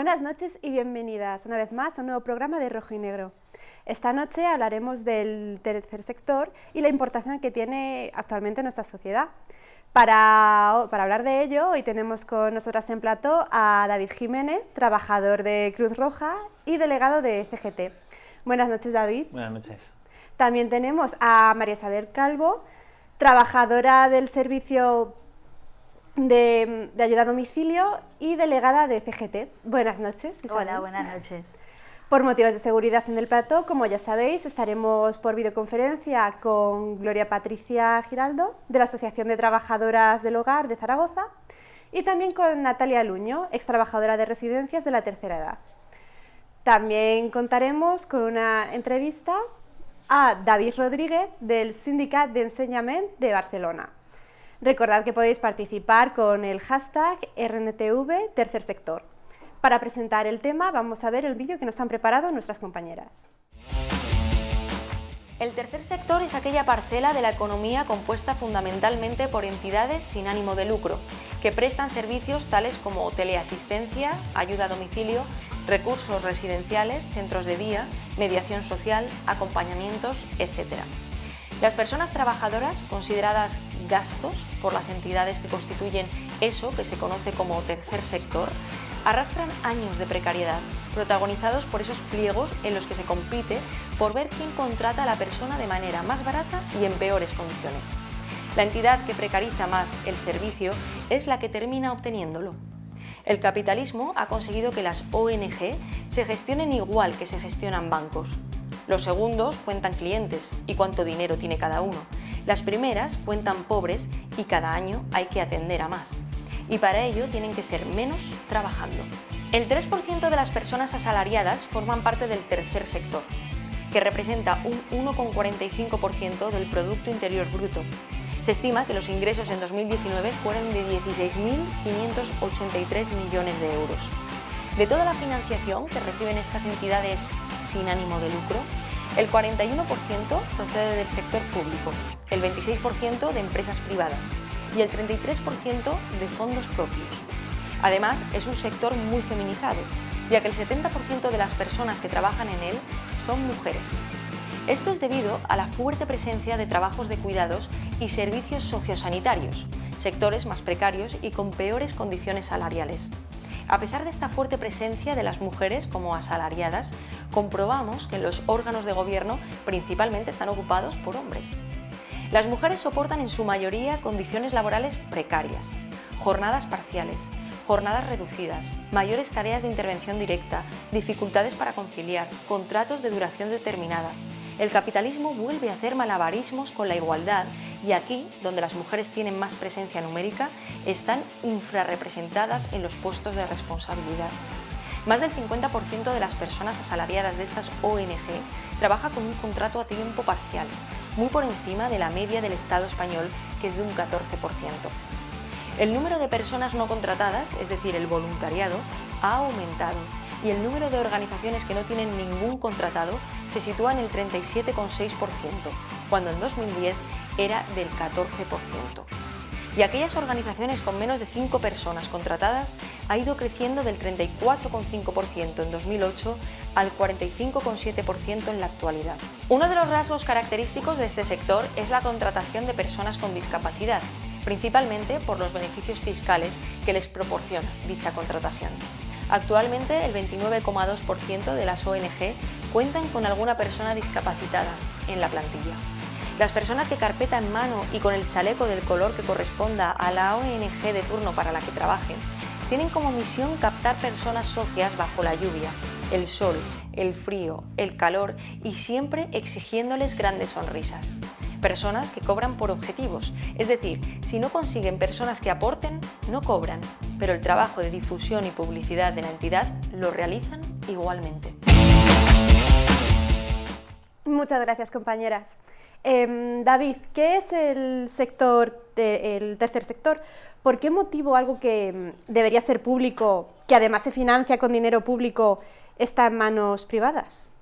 Buenas noches y bienvenidas una vez más a un nuevo programa de Rojo y Negro. Esta noche hablaremos del tercer sector y la importancia que tiene actualmente en nuestra sociedad. Para, para, hablar de ello, hoy tenemos con nosotras en plató a David Jiménez, trabajador de Cruz Roja y delegado de CGT. Buenas noches, David. Buenas noches. También tenemos a María Isabel Calvo, trabajadora del servicio de, ayuda a domicilio y delegada de CGT. Buenas noches. Isabel. Hola, buenas noches. Por motivos de seguridad en el plató, como ya sabéis, estaremos por videoconferencia con Gloria Patricia Giraldo, de la Asociación de Trabajadoras del Hogar de Zaragoza, y también con Natalia Luño, ex trabajadora de residencias de la tercera edad. También contaremos con una entrevista a David Rodríguez, del Sindicat de Enseñament de Barcelona. Recordad que podéis participar con el hashtag RNTV Tercer Sector. Para presentar el tema vamos a ver el vídeo que nos han preparado nuestras compañeras. El tercer sector es aquella parcela de la economía compuesta fundamentalmente por entidades sin ánimo de lucro, que prestan servicios tales como teleasistencia, ayuda a domicilio, recursos residenciales, centros de día, mediación social, acompañamientos, etc. Las personas trabajadoras, consideradas gastos por las entidades que constituyen eso que se conoce como tercer sector, arrastran años de precariedad, protagonizados por esos pliegos en los que se compite por ver quién contrata a la persona de manera más barata y en peores condiciones. La entidad que precariza más el servicio es la que termina obteniéndolo. El capitalismo ha conseguido que las ONG se gestionen igual que se gestionan bancos. Los segundos cuentan clientes y cuánto dinero tiene cada uno. Las primeras cuentan pobres y cada año hay que atender a más y para ello tienen que ser menos trabajando. El 3% de las personas asalariadas forman parte del tercer sector, que representa un 1,45% del Producto Interior Bruto. Se estima que los ingresos en 2019 fueron de 16.583 millones de euros. De toda la financiación que reciben estas entidades sin ánimo de lucro, el 41% procede del sector público, el 26% de empresas privadas y el 33% de fondos propios. Además, es un sector muy feminizado, ya que el 70% de las personas que trabajan en él son mujeres. Esto es debido a la fuerte presencia de trabajos de cuidados y servicios sociosanitarios, sectores más precarios y con peores condiciones salariales. A pesar de esta fuerte presencia de las mujeres como asalariadas, comprobamos que los órganos de gobierno principalmente están ocupados por hombres. Las mujeres soportan en su mayoría condiciones laborales precarias, jornadas parciales, jornadas reducidas, mayores tareas de intervención directa, dificultades para conciliar, contratos de duración determinada. El capitalismo vuelve a hacer malabarismos con la igualdad y aquí, donde las mujeres tienen más presencia numérica, están infrarrepresentadas en los puestos de responsabilidad. Más del 50% de las personas asalariadas de estas ONG trabaja con un contrato a tiempo parcial, muy por encima de la media del Estado español, que es de un 14%. El número de personas no contratadas, es decir, el voluntariado, ha aumentado y el número de organizaciones que no tienen ningún contratado se sitúa en el 37,6%, cuando en 2010 era del 14% y aquellas organizaciones con menos de 5 personas contratadas ha ido creciendo del 34,5% en 2008 al 45,7% en la actualidad. Uno de los rasgos característicos de este sector es la contratación de personas con discapacidad, principalmente por los beneficios fiscales que les proporciona dicha contratación. Actualmente el 29,2% de las ONG cuentan con alguna persona discapacitada en la plantilla. Las personas que carpeta en mano y con el chaleco del color que corresponda a la ONG de turno para la que trabajen, tienen como misión captar personas socias bajo la lluvia, el sol, el frío, el calor y siempre exigiéndoles grandes sonrisas. Personas que cobran por objetivos, es decir, si no consiguen personas que aporten, no cobran, pero el trabajo de difusión y publicidad de la entidad lo realizan igualmente. Muchas gracias, compañeras. Em, David, ¿qué es el sector, el tercer sector? ¿Por qué motivo algo que em, debería ser público, que además se financia con dinero público, está en manos privadas?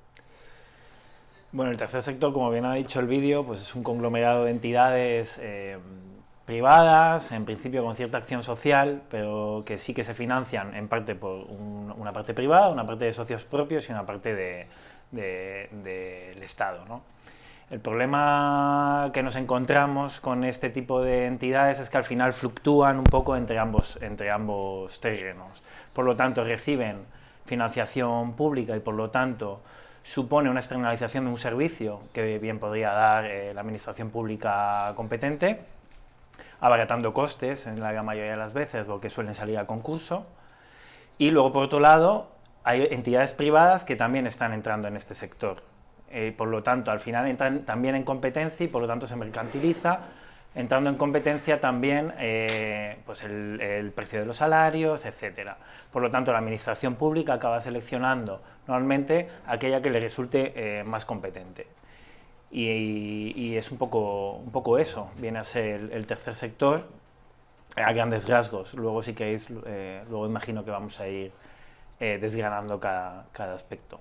Bueno, el tercer sector, como bien ha dicho el vídeo, pues es un conglomerado de entidades em, privadas, en principio con cierta acción social, pero que sí que se financian en parte por una parte privada, una parte de socios propios y una parte del Estado. El problema que nos encontramos con este tipo de entidades es que al final fluctúan un poco entre ambos, entre ambos terrenos. Por lo tanto, reciben financiación pública y por lo tanto supone una externalización de un servicio que bien podría dar eh, la administración pública competente, abaratando costes en la gran mayoría de las veces, lo que suelen salir a concurso, y luego por otro lado hay entidades privadas que también están entrando en este sector, eh, por lo tanto, al final entran también en competencia y por lo tanto se mercantiliza, entrando en competencia también eh, pues el, precio de los salarios, etc. Por lo tanto, la administración pública acaba seleccionando normalmente aquella que le resulte eh, más competente. Y, es un poco, un poco eso, viene a ser el, tercer sector a grandes rasgos. Luego, si queréis, luego imagino que vamos a ir desgranando cada aspecto.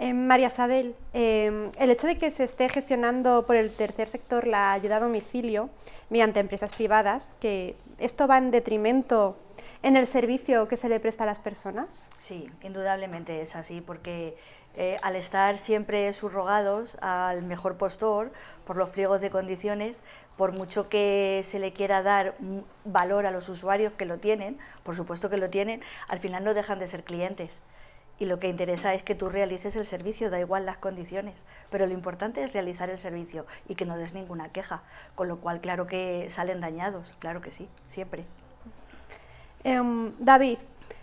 Eh, María Isabel, em, el hecho de que se esté gestionando por el tercer sector la ayuda a domicilio mediante empresas privadas, que esto va en detrimento en el servicio que se le presta a las personas? Sí, indudablemente es así, porque eh, al estar siempre subrogados al mejor postor por los pliegos de condiciones, por mucho que se le quiera dar valor a los usuarios que lo tienen, por supuesto que lo tienen, al final no dejan de ser clientes y lo que interesa es que tú realices el servicio, da igual las condiciones, pero lo importante es realizar el servicio y que no des ninguna queja, con lo cual claro que salen dañados, claro que sí, siempre. Em, David,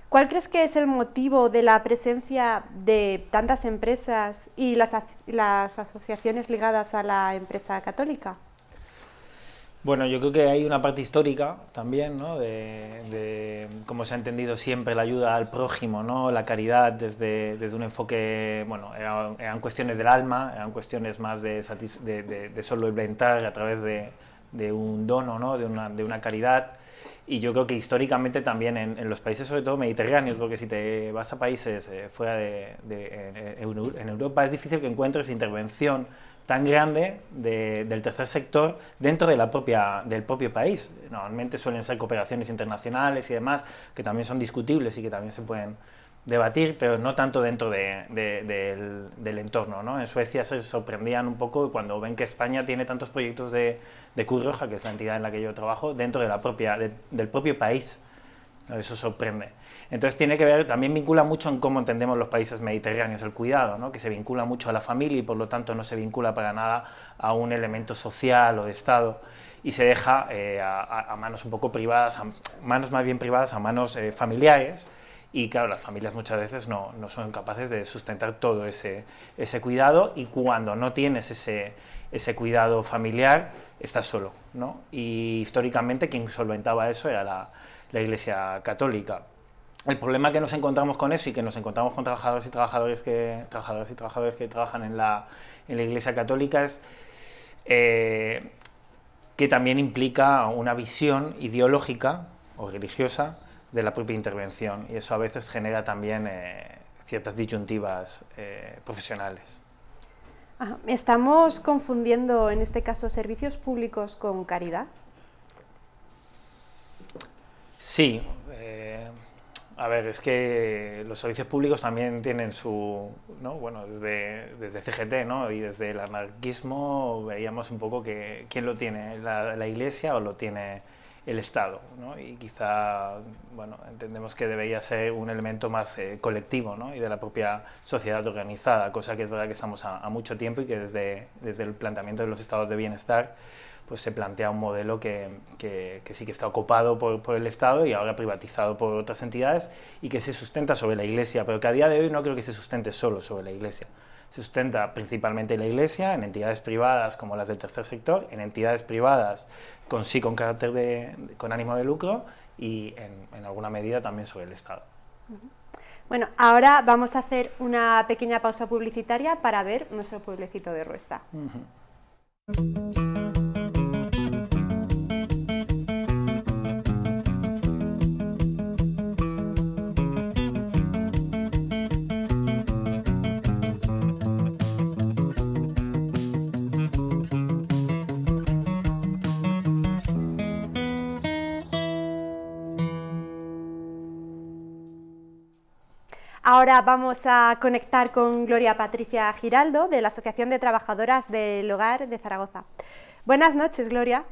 ¿cuál crees que es el motivo de la presencia de tantas empresas y las, las asociaciones ligadas a la empresa católica? Bueno, yo creo que hay una parte histórica también, ¿no? de, cómo se ha entendido siempre la ayuda al prójimo, ¿no? la caridad desde, desde un enfoque, bueno, eran, cuestiones del alma, eran cuestiones más de, de, de solo inventar a través de, un dono, ¿no? de, una, de una caridad. Y yo creo que históricamente también en, los países, sobre todo mediterráneos, porque si te vas a países eh, fuera de, en Europa es difícil que encuentres intervención tan grande del tercer sector dentro de la propia, del propio país. Normalmente suelen ser cooperaciones internacionales y demás, que también son discutibles y que también se pueden debatir, pero no tanto dentro del, del, entorno. ¿no? En Suecia se sorprendían un poco cuando ven que España tiene tantos proyectos de, de Cruz Roja, que es la entidad en la que yo trabajo, dentro de la propia, del propio país. Eso sorprende. Entonces tiene que ver, también vincula mucho en cómo entendemos los países mediterráneos el cuidado, ¿no? que se vincula mucho a la familia y por lo tanto no se vincula para nada a un elemento social o de Estado y se deja eh, a, manos un poco privadas, a manos más bien privadas, a manos eh, familiares y claro, las familias muchas veces no, no, son capaces de sustentar todo ese, ese cuidado y cuando no tienes ese, ese cuidado familiar, estás solo, ¿no? Y históricamente quien solventaba eso era la, la Iglesia Católica. El problema que nos encontramos con eso y que nos encontramos con trabajadores y trabajadores que, trabajadores y trabajadores que trabajan en la, en la Iglesia Católica es eh, que también implica una visión ideológica o religiosa de la propia intervención y eso a veces genera también eh, ciertas disyuntivas eh, profesionales. ¿Estamos confundiendo en este caso servicios públicos con caridad? Sí, eh, a ver, es que los servicios públicos también tienen su, ¿no? bueno, desde, desde CGT ¿no? y desde el anarquismo veíamos un poco que quién lo tiene, la, Iglesia o lo tiene el Estado, ¿no? y quizá, bueno, entendemos que debería ser un elemento más eh, colectivo, ¿no? y de la propia sociedad organizada, cosa que es verdad que estamos a, a mucho tiempo y que desde, desde el planteamiento de los estados de bienestar pues se plantea un modelo que, que, sí que está ocupado por, por, el Estado y ahora privatizado por otras entidades y que se sustenta sobre la Iglesia, pero que a día de hoy no creo que se sustente solo sobre la Iglesia. Se sustenta principalmente en la Iglesia, en entidades privadas como las del tercer sector, en entidades privadas con sí con carácter de, con ánimo de lucro y en, en alguna medida también sobre el Estado. Bueno, ahora vamos a hacer una pequeña pausa publicitaria para ver nuestro pueblecito de Ruesta. Ahora vamos a conectar con Gloria Patricia Giraldo, de la Asociación de Trabajadoras del Hogar de Zaragoza. Buenas noches, Gloria.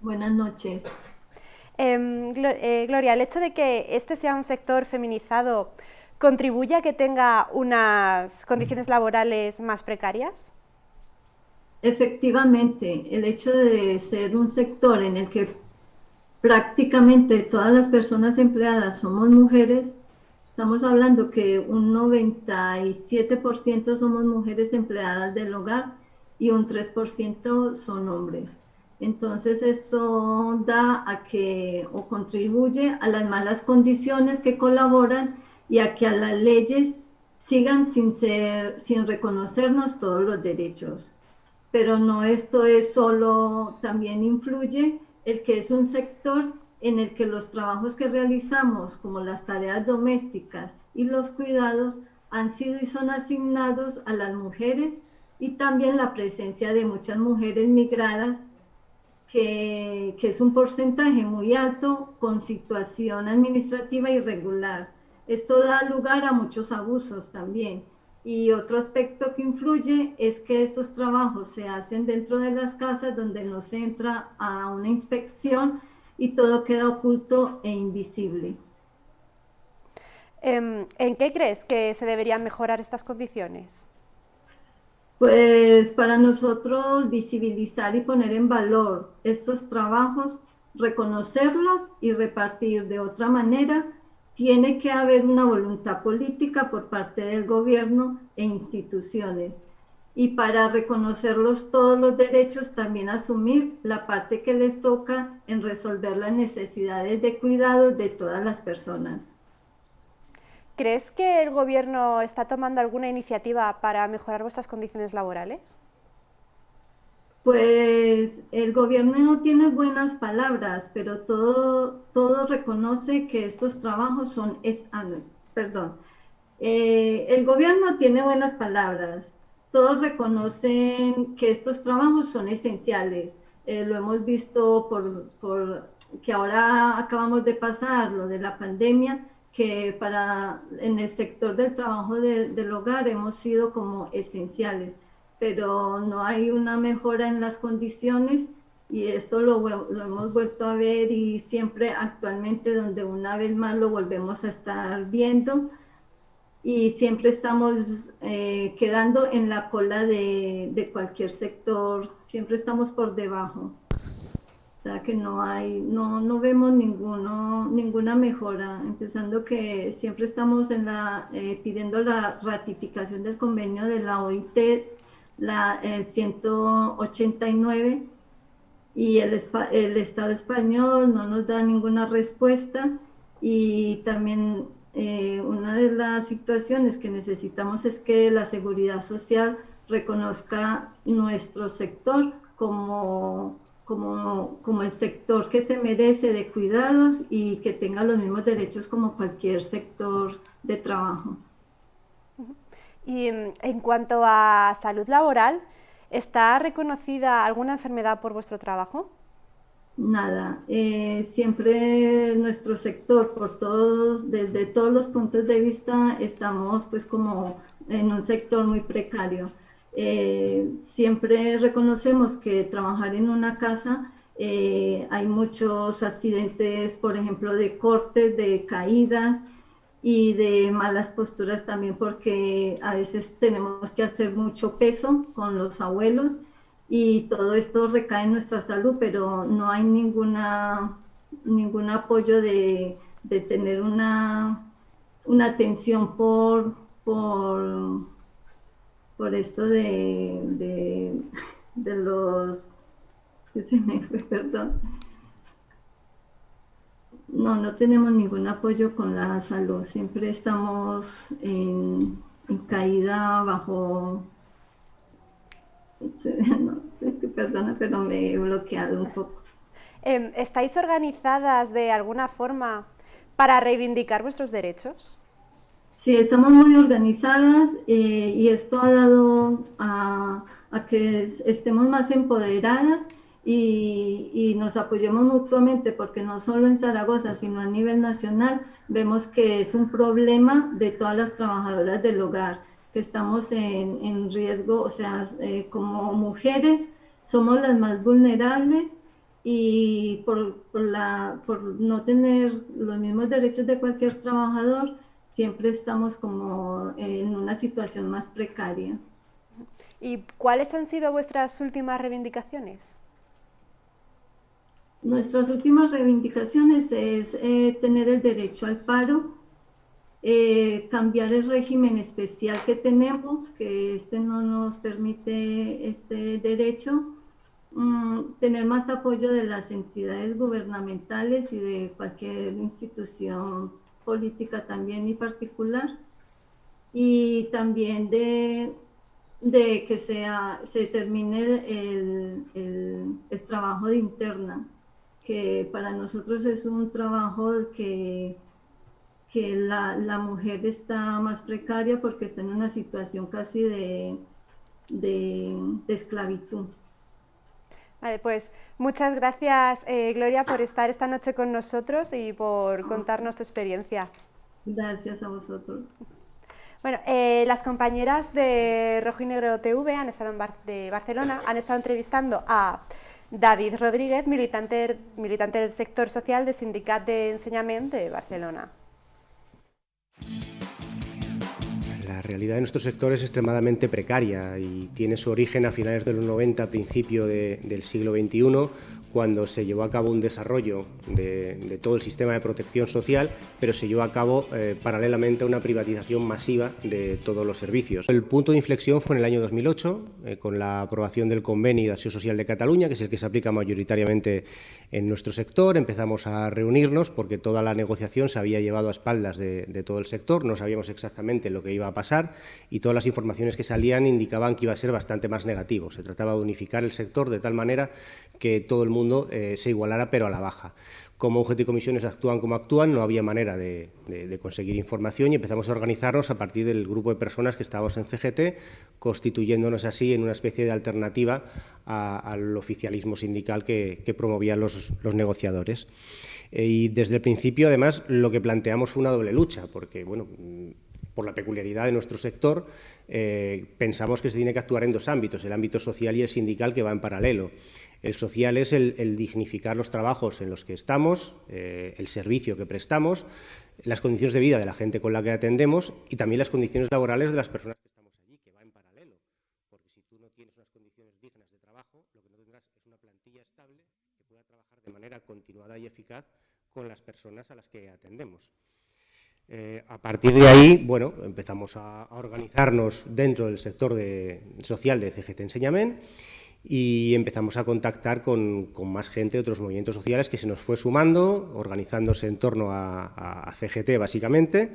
Buenas noches. Em, eh, Gloria, el hecho de que este sea un sector feminizado contribuye a que tenga unas condiciones laborales más precarias? Efectivamente, el hecho de ser un sector en el que prácticamente todas las personas empleadas somos mujeres, estamos hablando que un 97% somos mujeres empleadas del hogar y un 3% son hombres. Entonces esto da a que o contribuye a las malas condiciones que colaboran y a que a las leyes sigan sin, ser, sin reconocernos todos los derechos. Pero no esto es solo, también influye el que es un sector en el que los trabajos que realizamos, como las tareas domésticas y los cuidados, han sido y son asignados a las mujeres y también la presencia de muchas mujeres migradas, que, que es un porcentaje muy alto con situación administrativa irregular esto da lugar a muchos abusos también. Y otro aspecto que influye es que estos trabajos se hacen dentro de las casas donde no se entra a una inspección y todo queda oculto e invisible. Em, ¿En qué crees que se deberían mejorar estas condiciones? Pues para nosotros visibilizar y poner en valor estos trabajos, reconocerlos y repartir de otra manera tiene que haber una voluntad política por parte del gobierno e instituciones. Y para reconocerlos todos los derechos, también asumir la parte que les toca en resolver las necesidades de cuidado de todas las personas. ¿Crees que el gobierno está tomando alguna iniciativa para mejorar vuestras condiciones laborales? Pues el gobierno no tiene buenas palabras, pero todo, todo reconoce que estos trabajos son, es, ah, perdón, eh, el gobierno tiene buenas palabras, todos reconocen que estos trabajos son esenciales, eh, lo hemos visto por, por, que ahora acabamos de pasar lo de la pandemia, que para en el sector del trabajo del hogar hemos sido como esenciales pero no hay una mejora en las condiciones y esto lo, lo, hemos vuelto a ver y siempre actualmente donde una vez más lo volvemos a estar viendo y siempre estamos eh, quedando en la cola de, de, cualquier sector, siempre estamos por debajo. O sea que no hay, no, no vemos ninguno, ninguna mejora, empezando que siempre estamos en la, eh, pidiendo la ratificación del convenio de la OIT la, el 189 y el, el, Estado español no nos da ninguna respuesta y también eh, una de las situaciones que necesitamos es que la seguridad social reconozca nuestro sector como, como, el sector que se merece de cuidados y que tenga los mismos derechos como cualquier sector de trabajo. Y mm, en cuanto a salud laboral, ¿está reconocida alguna enfermedad por vuestro trabajo? Nada, eh, siempre nuestro sector, por todos, desde todos los puntos de vista, estamos pues como en un sector muy precario. Eh, siempre reconocemos que trabajar en una casa eh, hay muchos accidentes, por ejemplo, de cortes, de caídas, y de malas posturas también porque a veces tenemos que hacer mucho peso con los abuelos y todo esto recae en nuestra salud, pero no hay ninguna, ningún apoyo de, de tener una, una atención por, por, por esto de, de, los... que se me fue, perdón no, no tenemos ningún apoyo con la salud. Siempre estamos en, caída bajo... perdona, pero me he bloqueado un poco. Em, ¿Estáis organizadas de alguna forma para reivindicar vuestros derechos? Sí, estamos muy organizadas eh, y esto ha dado a, a que estemos más empoderadas y, nos apoyemos mutuamente, porque no solo en Zaragoza, sino a nivel nacional, vemos que es un problema de todas las trabajadoras del hogar, que estamos en, riesgo, o sea, eh, como mujeres somos las más vulnerables y por, la, por no tener los mismos derechos de cualquier trabajador, siempre estamos como en una situación más precaria. ¿Y cuáles han sido vuestras últimas reivindicaciones? Nuestras últimas reivindicaciones es eh, tener el derecho al paro, eh, cambiar el régimen especial que tenemos, que este no nos permite este derecho, mm, tener más apoyo de las entidades gubernamentales y de cualquier institución política también y particular, y también de, de que sea, se termine el, el, el trabajo de interna que para nosotros es un trabajo que, que la, la, mujer está más precaria porque está en una situación casi de, de, esclavitud. Vale, pues muchas gracias eh, Gloria por estar esta noche con nosotros y por contarnos tu experiencia. Gracias a vosotros. Bueno, eh, las compañeras de Rojo y Negro TV han estado en de Barcelona, han estado entrevistando a David Rodríguez, militante, militante del sector social del Sindicat de Enseñamiento de Barcelona. La realidad de nuestro sector es extremadamente precaria y tiene su origen a finales de los 90, principio del siglo XXI, cuando se llevó a cabo un desarrollo de, todo el sistema de protección social, pero se llevó a cabo eh, paralelamente una privatización masiva de todos los servicios. El punto de inflexión fue en el año 2008, eh, con la aprobación del Convenio de Acción Social de Cataluña, que es el que se aplica mayoritariamente en nuestro sector. Empezamos a reunirnos porque toda la negociación se había llevado a espaldas de, de todo el sector, no sabíamos exactamente lo que iba a pasar y todas las informaciones que salían indicaban que iba a ser bastante más negativo. Se trataba de unificar el sector de tal manera que todo el mundo eh, se igualara, pero a la baja. Como UGT y comisiones actúan como actúan, no había manera de, conseguir información y empezamos a organizarnos a partir del grupo de personas que estábamos en CGT, constituyéndonos así en una especie de alternativa al oficialismo sindical que, promovían los, negociadores. Eh, y desde el principio, además, lo que planteamos fue una doble lucha, porque, bueno, por la peculiaridad de nuestro sector, eh, pensamos que se tiene que actuar en dos ámbitos, el ámbito social y el sindical que va en paralelo. El social es el, dignificar los trabajos en los que estamos, eh, el servicio que prestamos, las condiciones de vida de la gente con la que atendemos y también las condiciones laborales de las personas que estamos allí, que va en paralelo. Porque si tú no tienes unas condiciones dignas de trabajo, lo que no tendrás es una plantilla estable que pueda trabajar de manera continuada y eficaz con las personas a las que atendemos. Eh, a partir de ahí, bueno, empezamos a, organizarnos dentro del sector social de CGT Enseñamiento y empezamos a contactar con, más gente de otros movimientos sociales que se nos fue sumando, organizándose en torno a, CGT básicamente,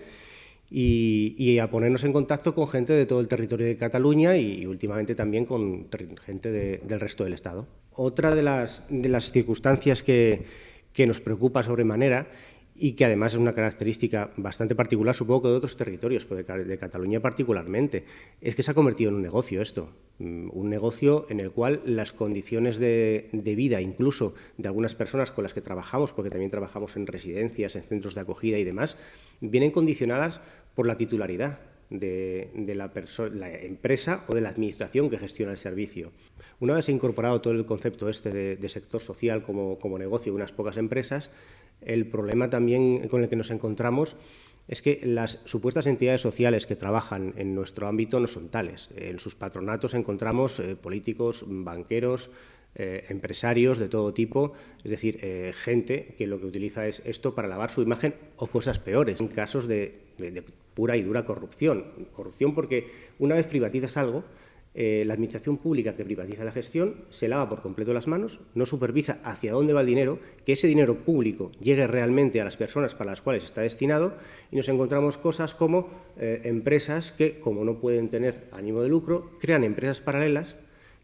y, a ponernos en contacto con gente de todo el territorio de Cataluña y, últimamente también con gente del resto del Estado. Otra de las, de las circunstancias que, que nos preocupa sobremanera y que además es una característica bastante particular, supongo que de otros territorios, pero de, Cataluña particularmente, es que se ha convertido en un negocio esto, mm, un negocio en el cual las condiciones de, vida, incluso de algunas personas con las que trabajamos, porque también trabajamos en residencias, en centros de acogida y demás, vienen condicionadas por la titularidad de, la, empresa o de la administración que gestiona el servicio. Una vez incorporado todo el concepto este de, sector social como, como negocio de unas pocas empresas, el problema también con el que nos encontramos es que las supuestas entidades sociales que trabajan en nuestro ámbito no son tales. En sus patronatos encontramos eh, políticos, banqueros, eh, empresarios de todo tipo, es decir, eh, gente que lo que utiliza es esto para lavar su imagen o cosas peores, en casos de pura y dura corrupción. Corrupción porque una vez privatizas algo, eh, la Administración Pública que privatiza la gestión se lava por completo las manos, no supervisa hacia dónde va el dinero, que ese dinero público llegue realmente a las personas para las cuales está destinado y nos encontramos cosas como eh, empresas que, como no pueden tener ánimo de lucro, crean empresas paralelas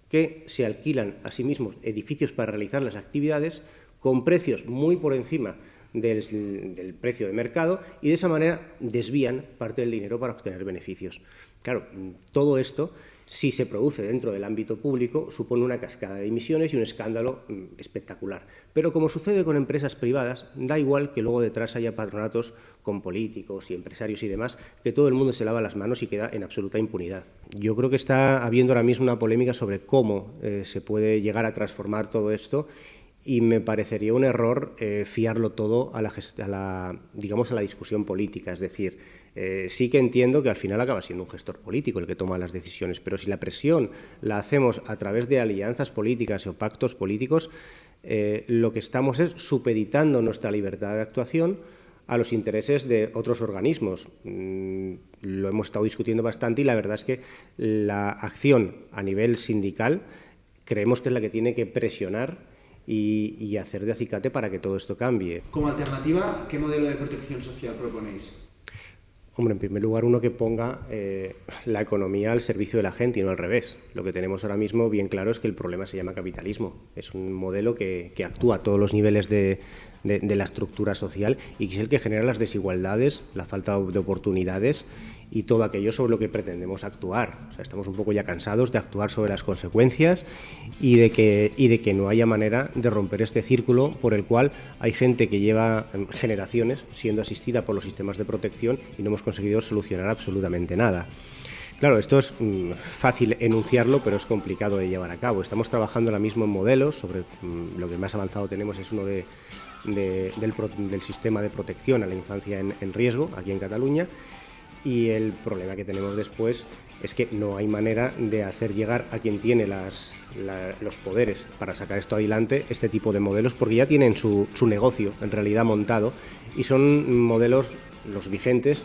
que se alquilan a sí mismos edificios para realizar las actividades con precios muy por encima del, del, precio de mercado y de esa manera desvían parte del dinero para obtener beneficios. Claro, todo esto si se produce dentro del ámbito público, supone una cascada de emisiones y un escándalo mm, espectacular. Pero como sucede con empresas privadas, da igual que luego detrás haya patronatos con políticos y empresarios y demás, que todo el mundo se lava las manos y queda en absoluta impunidad. Yo creo que está habiendo ahora mismo una polémica sobre cómo eh, se puede llegar a transformar todo esto y me parecería un error eh, fiarlo todo a la, digamos, a la discusión política. Es decir, eh, sí que entiendo que al final acaba siendo un gestor político el que toma las decisiones, pero si la presión la hacemos a través de alianzas políticas o pactos políticos, eh, lo que estamos es supeditando nuestra libertad de actuación a los intereses de otros organismos. Mm, lo hemos estado discutiendo bastante y la verdad es que la acción a nivel sindical creemos que es la que tiene que presionar y, hacer de acicate para que todo esto cambie. Como alternativa, ¿qué modelo de protección social proponéis? Hombre, en primer lugar, uno que ponga eh, la economía al servicio de la gente y no al revés. Lo que tenemos ahora mismo bien claro es que el problema se llama capitalismo. Es un modelo que, que actúa a todos los niveles de, de, la estructura social y que es el que genera las desigualdades, la falta de oportunidades y todo aquello sobre lo que pretendemos actuar. O sea, estamos un poco ya cansados de actuar sobre las consecuencias y de, que, y de que no haya manera de romper este círculo por el cual hay gente que lleva em, generaciones siendo asistida por los sistemas de protección y no hemos conseguido solucionar absolutamente nada. Claro, esto es mm, fácil enunciarlo, pero es complicado de llevar a cabo. Estamos trabajando ahora mismo en modelos, sobre mm, lo que más avanzado tenemos es uno de del, sistema de protección a la infancia en, riesgo aquí en Cataluña y el problema que tenemos después es que no hay manera de hacer llegar a quien tiene los poderes para sacar esto adelante este tipo de modelos porque ya tienen su, su negocio en realidad montado y son modelos los vigentes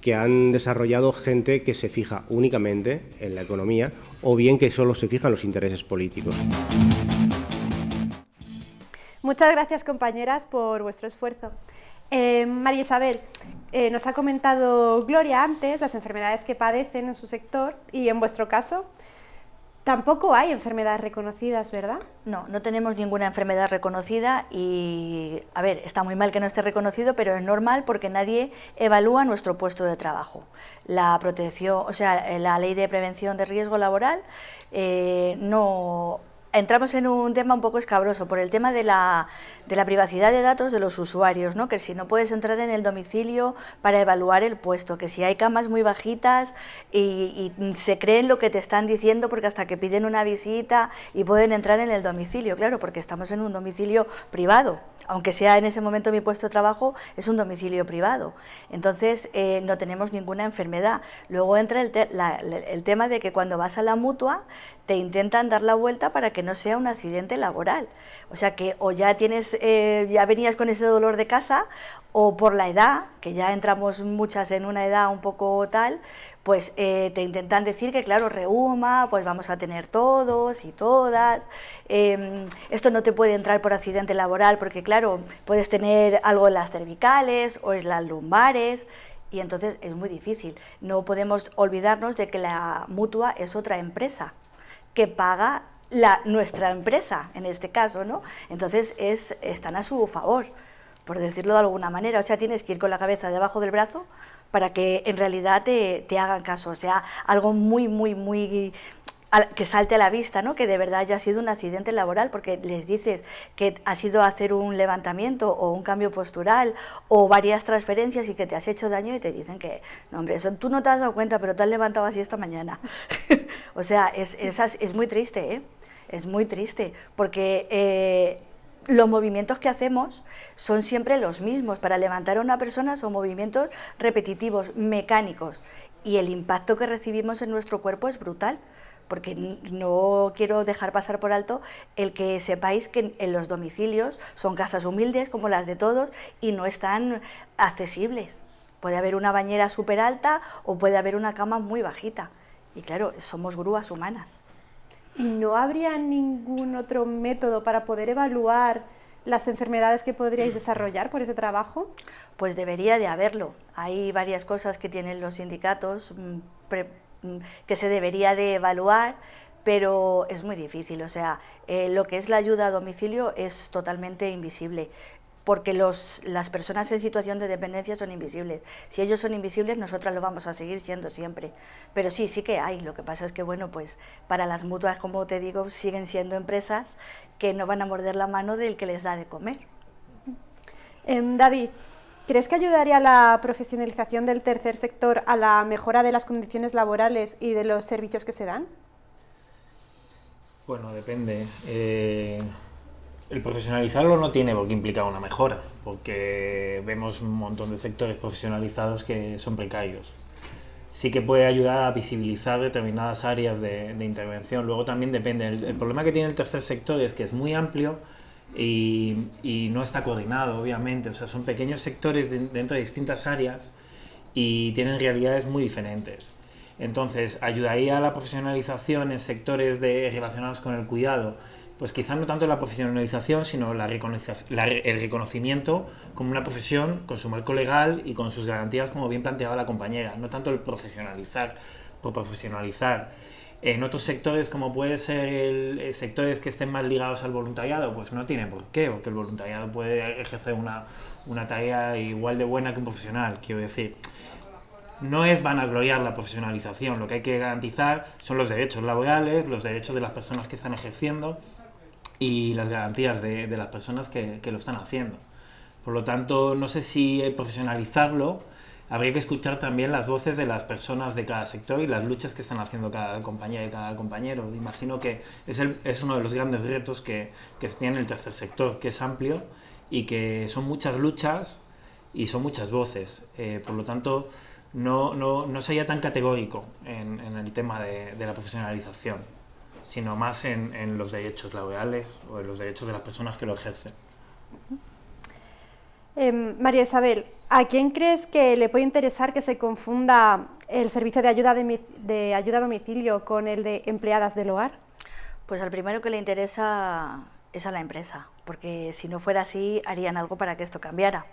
que han desarrollado gente que se fija únicamente en la economía o bien que solo se fija en los intereses políticos. Muchas gracias compañeras por vuestro esfuerzo. Eh, María Isabel, eh, nos ha comentado Gloria antes las enfermedades que padecen en su sector y en vuestro caso tampoco hay enfermedades reconocidas, ¿verdad? No, no tenemos ninguna enfermedad reconocida y, a ver, está muy mal que no esté reconocido, pero es normal porque nadie evalúa nuestro puesto de trabajo. La protección, o sea, la ley de prevención de riesgo laboral eh, no entramos en un tema un poco escabroso por el tema de la, de la, privacidad de datos de los usuarios, ¿no? que si no puedes entrar en el domicilio para evaluar el puesto, que si hay camas muy bajitas y, se creen lo que te están diciendo porque hasta que piden una visita y pueden entrar en el domicilio, claro, porque estamos en un domicilio privado, aunque sea en ese momento mi puesto de trabajo, es un domicilio privado. Entonces eh, no tenemos ninguna enfermedad. Luego entra el, el tema de que cuando vas a la mutua te intentan dar la vuelta para que no sea un accidente laboral. O sea que o ya tienes, eh, ya venías con ese dolor de casa, o por la edad, que ya entramos muchas en una edad un poco tal, pues eh, te intentan decir que claro, reuma, pues vamos a tener todos y todas, em, esto no te puede entrar por accidente laboral porque claro, puedes tener algo en las cervicales o en las lumbares, y entonces es muy difícil. No podemos olvidarnos de que la mutua es otra empresa que paga la, nuestra empresa, en este caso, ¿no? Entonces es, están a su favor, por decirlo de alguna manera. O sea, tienes que ir con la cabeza debajo del brazo para que en realidad te, te hagan caso. O sea, algo muy, muy, muy que salte a la vista, ¿no? que de verdad haya sido un accidente laboral, porque les dices que ha sido hacer un levantamiento o un cambio postural o varias transferencias y que te has hecho daño y te dicen que, no hombre, eso tú no te has dado cuenta, pero te has levantado así esta mañana. o sea, es, es, es, muy triste, ¿eh? es muy triste, porque eh, los movimientos que hacemos son siempre los mismos. Para levantar a una persona son movimientos repetitivos, mecánicos, y el impacto que recibimos en nuestro cuerpo es brutal porque no quiero dejar pasar por alto el que sepáis que en los domicilios son casas humildes como las de todos y no están accesibles. Puede haber una bañera súper alta o puede haber una cama muy bajita. Y claro, somos grúas humanas. ¿No habría ningún otro método para poder evaluar las enfermedades que podríais desarrollar por ese trabajo? Pues debería de haberlo. Hay varias cosas que tienen los sindicatos Mm, que se debería de evaluar, pero es muy difícil, o sea, eh, lo que es la ayuda a domicilio es totalmente invisible. porque los, las personas en situación de dependencia son invisibles. Si ellos son invisibles, nosotras lo vamos a seguir siendo siempre. Pero sí, sí que hay. Lo que pasa es que, bueno, pues para las mutuas, como te digo, siguen siendo empresas que no van a morder la mano del que les da de comer. Em, David, ¿crees que ayudaría la profesionalización del tercer sector a la mejora de las condiciones laborales y de los servicios que se dan? Bueno, depende. Eh, el profesionalizarlo no tiene por qué implicar una mejora, porque vemos un montón de sectores profesionalizados que son precarios. Sí que puede ayudar a visibilizar determinadas áreas de, intervención. Luego también depende. El, problema que tiene el tercer sector es que es muy amplio y, no está coordinado, obviamente. O sea, son pequeños sectores dentro de distintas áreas y tienen realidades muy diferentes. Entonces, ayudaría a la profesionalización en sectores de, relacionados con el cuidado pues quizá no tanto la profesionalización, sino la el reconocimiento como una profesión con su marco legal y con sus garantías, como bien planteaba la compañera, no tanto el profesionalizar por profesionalizar. En otros sectores, como puede ser el, sectores que estén más ligados al voluntariado, pues no tiene por qué, porque el voluntariado puede ejercer una, una tarea igual de buena que un profesional, quiero decir no es vanagloriar la profesionalización, lo que hay que garantizar son los derechos laborales, los derechos de las personas que están ejerciendo y las garantías de, de las personas que, que, lo están haciendo. Por lo tanto, no sé si profesionalizarlo, habría que escuchar también las voces de las personas de cada sector y las luchas que están haciendo cada compañía y cada compañero. Imagino que es, el, es uno de los grandes retos que, que tiene el tercer sector, que es amplio y que son muchas luchas y son muchas voces. Eh, por lo tanto, no, no, no sería tan categórico en, en el tema de, de la profesionalización sino más en, los derechos laborales o en los derechos de las personas que lo ejercen. Em, María Isabel, ¿a quién crees que le puede interesar que se confunda el servicio de ayuda, de, ayuda a domicilio con el de empleadas del hogar? Pues al primero que le interesa es a la empresa, porque si no fuera así harían algo para que esto cambiara.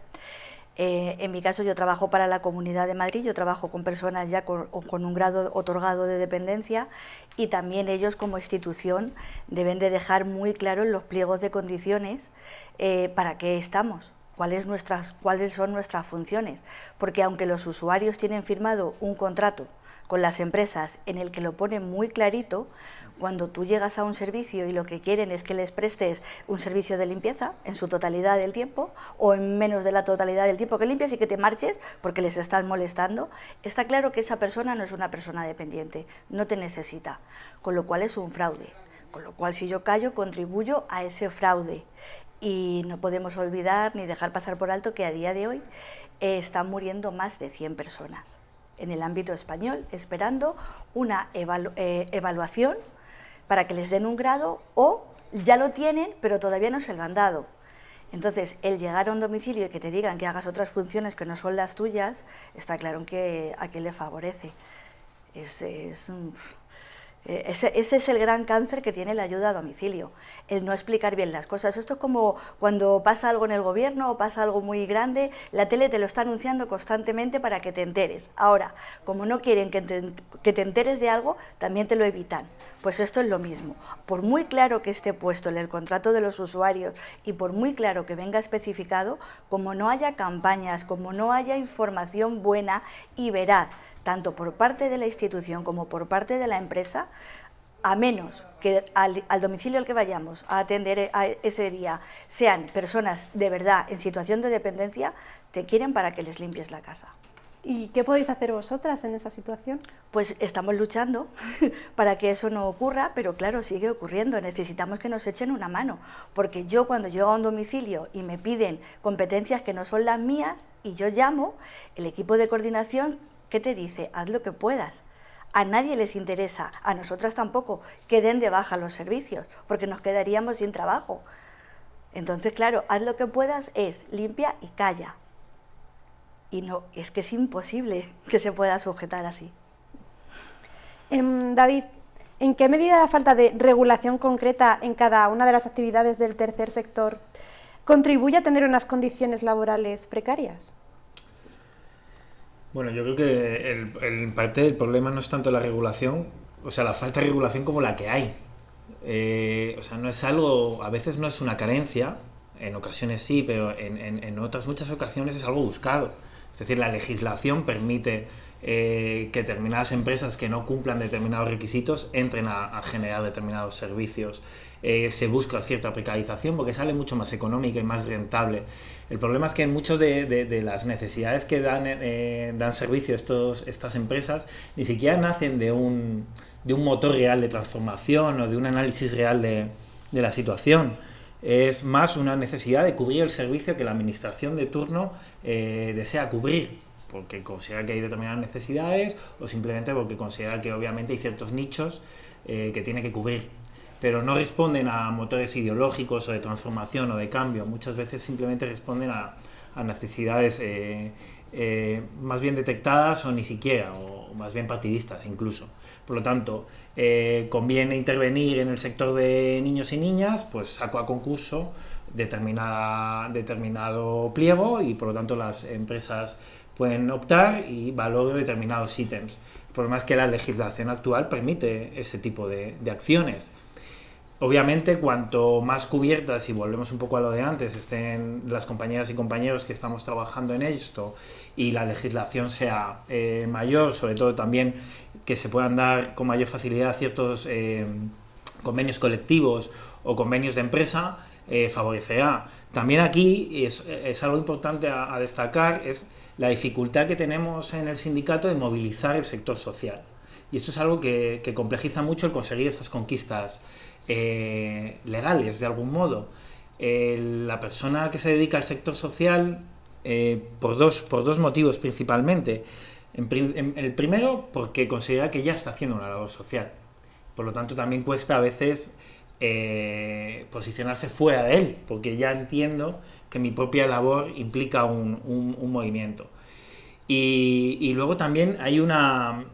Eh, en mi caso yo trabajo para la Comunidad de Madrid, yo trabajo con personas ya con, un grado otorgado de dependencia y también ellos como institución deben de dejar muy claro los pliegos de condiciones eh, para qué estamos, cuáles, son nuestras funciones, porque aunque los usuarios tienen firmado un contrato con las empresas en el que lo ponen muy clarito, cuando tú llegas a un servicio y lo que quieren es que les prestes un servicio de limpieza en su totalidad del tiempo o en menos de la totalidad del tiempo que limpias y que te marches porque les estás molestando, está claro que esa persona no es una persona dependiente, no te necesita, con lo cual es un fraude. Con lo cual si yo callo contribuyo a ese fraude y no podemos olvidar ni dejar pasar por alto que a día de hoy eh, están muriendo más de 100 personas en el ámbito español esperando una eh, evaluación para que les den un grado o ya lo tienen pero todavía no se lo han dado. Entonces, el llegar a un domicilio y que te digan que hagas otras funciones que no son las tuyas, está claro que a quien le favorece. Es, es eh, ese, es el gran cáncer que tiene la ayuda a domicilio, el no explicar bien las cosas. Esto es como cuando pasa algo en el gobierno o pasa algo muy grande, la tele te lo está anunciando constantemente para que te enteres. Ahora, como no quieren que te, que te enteres de algo, también te lo evitan. Pues esto es lo mismo. Por muy claro que esté puesto en el contrato de los usuarios y por muy claro que venga especificado, como no haya campañas, como no haya información buena y veraz, tanto por parte de la institución como por parte de la empresa, a menos que al, domicilio al que vayamos a atender ese día sean personas de verdad en situación de dependencia, te quieren para que les limpies la casa. ¿Y qué podéis hacer vosotras en esa situación? Pues estamos luchando para que eso no ocurra, pero claro, sigue ocurriendo. Necesitamos que nos echen una mano, porque yo cuando llego a un domicilio y me piden competencias que no son las mías y yo llamo, el equipo de coordinación ¿Qué te dice? Haz lo que puedas. A nadie les interesa, a nosotras tampoco, que den de baja los servicios, porque nos quedaríamos sin trabajo. Entonces, claro, haz lo que puedas es limpia y calla. Y no, es que es imposible que se pueda sujetar así. Em, David, ¿en qué medida la falta de regulación concreta en cada una de las actividades del tercer sector contribuye a tener unas condiciones laborales precarias? Bueno, yo creo que el, en parte el problema no es tanto la regulación, o sea, la falta de regulación como la que hay. Eh, o sea, no es algo, a veces no es una carencia, en ocasiones sí, pero en, en, otras muchas ocasiones es algo buscado. Es decir, la legislación permite eh, que determinadas empresas que no cumplan determinados requisitos entren a, generar determinados servicios. Eh, se busca cierta precarización porque sale mucho más económica y más rentable. El problema es que en muchas de, las necesidades que dan, eh, dan servicio estos, estas empresas ni siquiera nacen de un, de un motor real de transformación o de un análisis real de, de la situación es más una necesidad de cubrir el servicio que la administración de turno eh, desea cubrir, porque considera que hay determinadas necesidades o simplemente porque considera que obviamente hay ciertos nichos eh, que tiene que cubrir. Pero no responden a motores ideológicos o de transformación o de cambio, muchas veces simplemente responden a, necesidades eh, más bien detectadas o ni siquiera, o más bien partidistas incluso. Por lo tanto, eh, conviene intervenir en el sector de niños y niñas, pues saco a concurso determinada, determinado pliego y por lo tanto las empresas pueden optar y valoro determinados ítems. El problema es que la legislación actual permite ese tipo de acciones. Obviamente, cuanto más cubiertas, y volvemos un poco a lo de antes, estén las compañeras y compañeros que estamos trabajando en esto y la legislación sea eh, mayor, sobre todo también que se puedan dar con mayor facilidad ciertos eh, convenios colectivos o convenios de empresa, eh, favorecerá. También aquí es, algo importante a, destacar, es la dificultad que tenemos en el sindicato de movilizar el sector social. Y esto es algo que, que complejiza mucho el conseguir estas conquistas eh, legales de algún modo. la persona que se dedica al sector social, eh, por, dos, por dos motivos principalmente. el primero, porque considera que ya está haciendo una labor social. Por lo tanto, también cuesta a veces eh, posicionarse fuera de él, porque ya entiendo que mi propia labor implica un, movimiento. y, luego también hay una,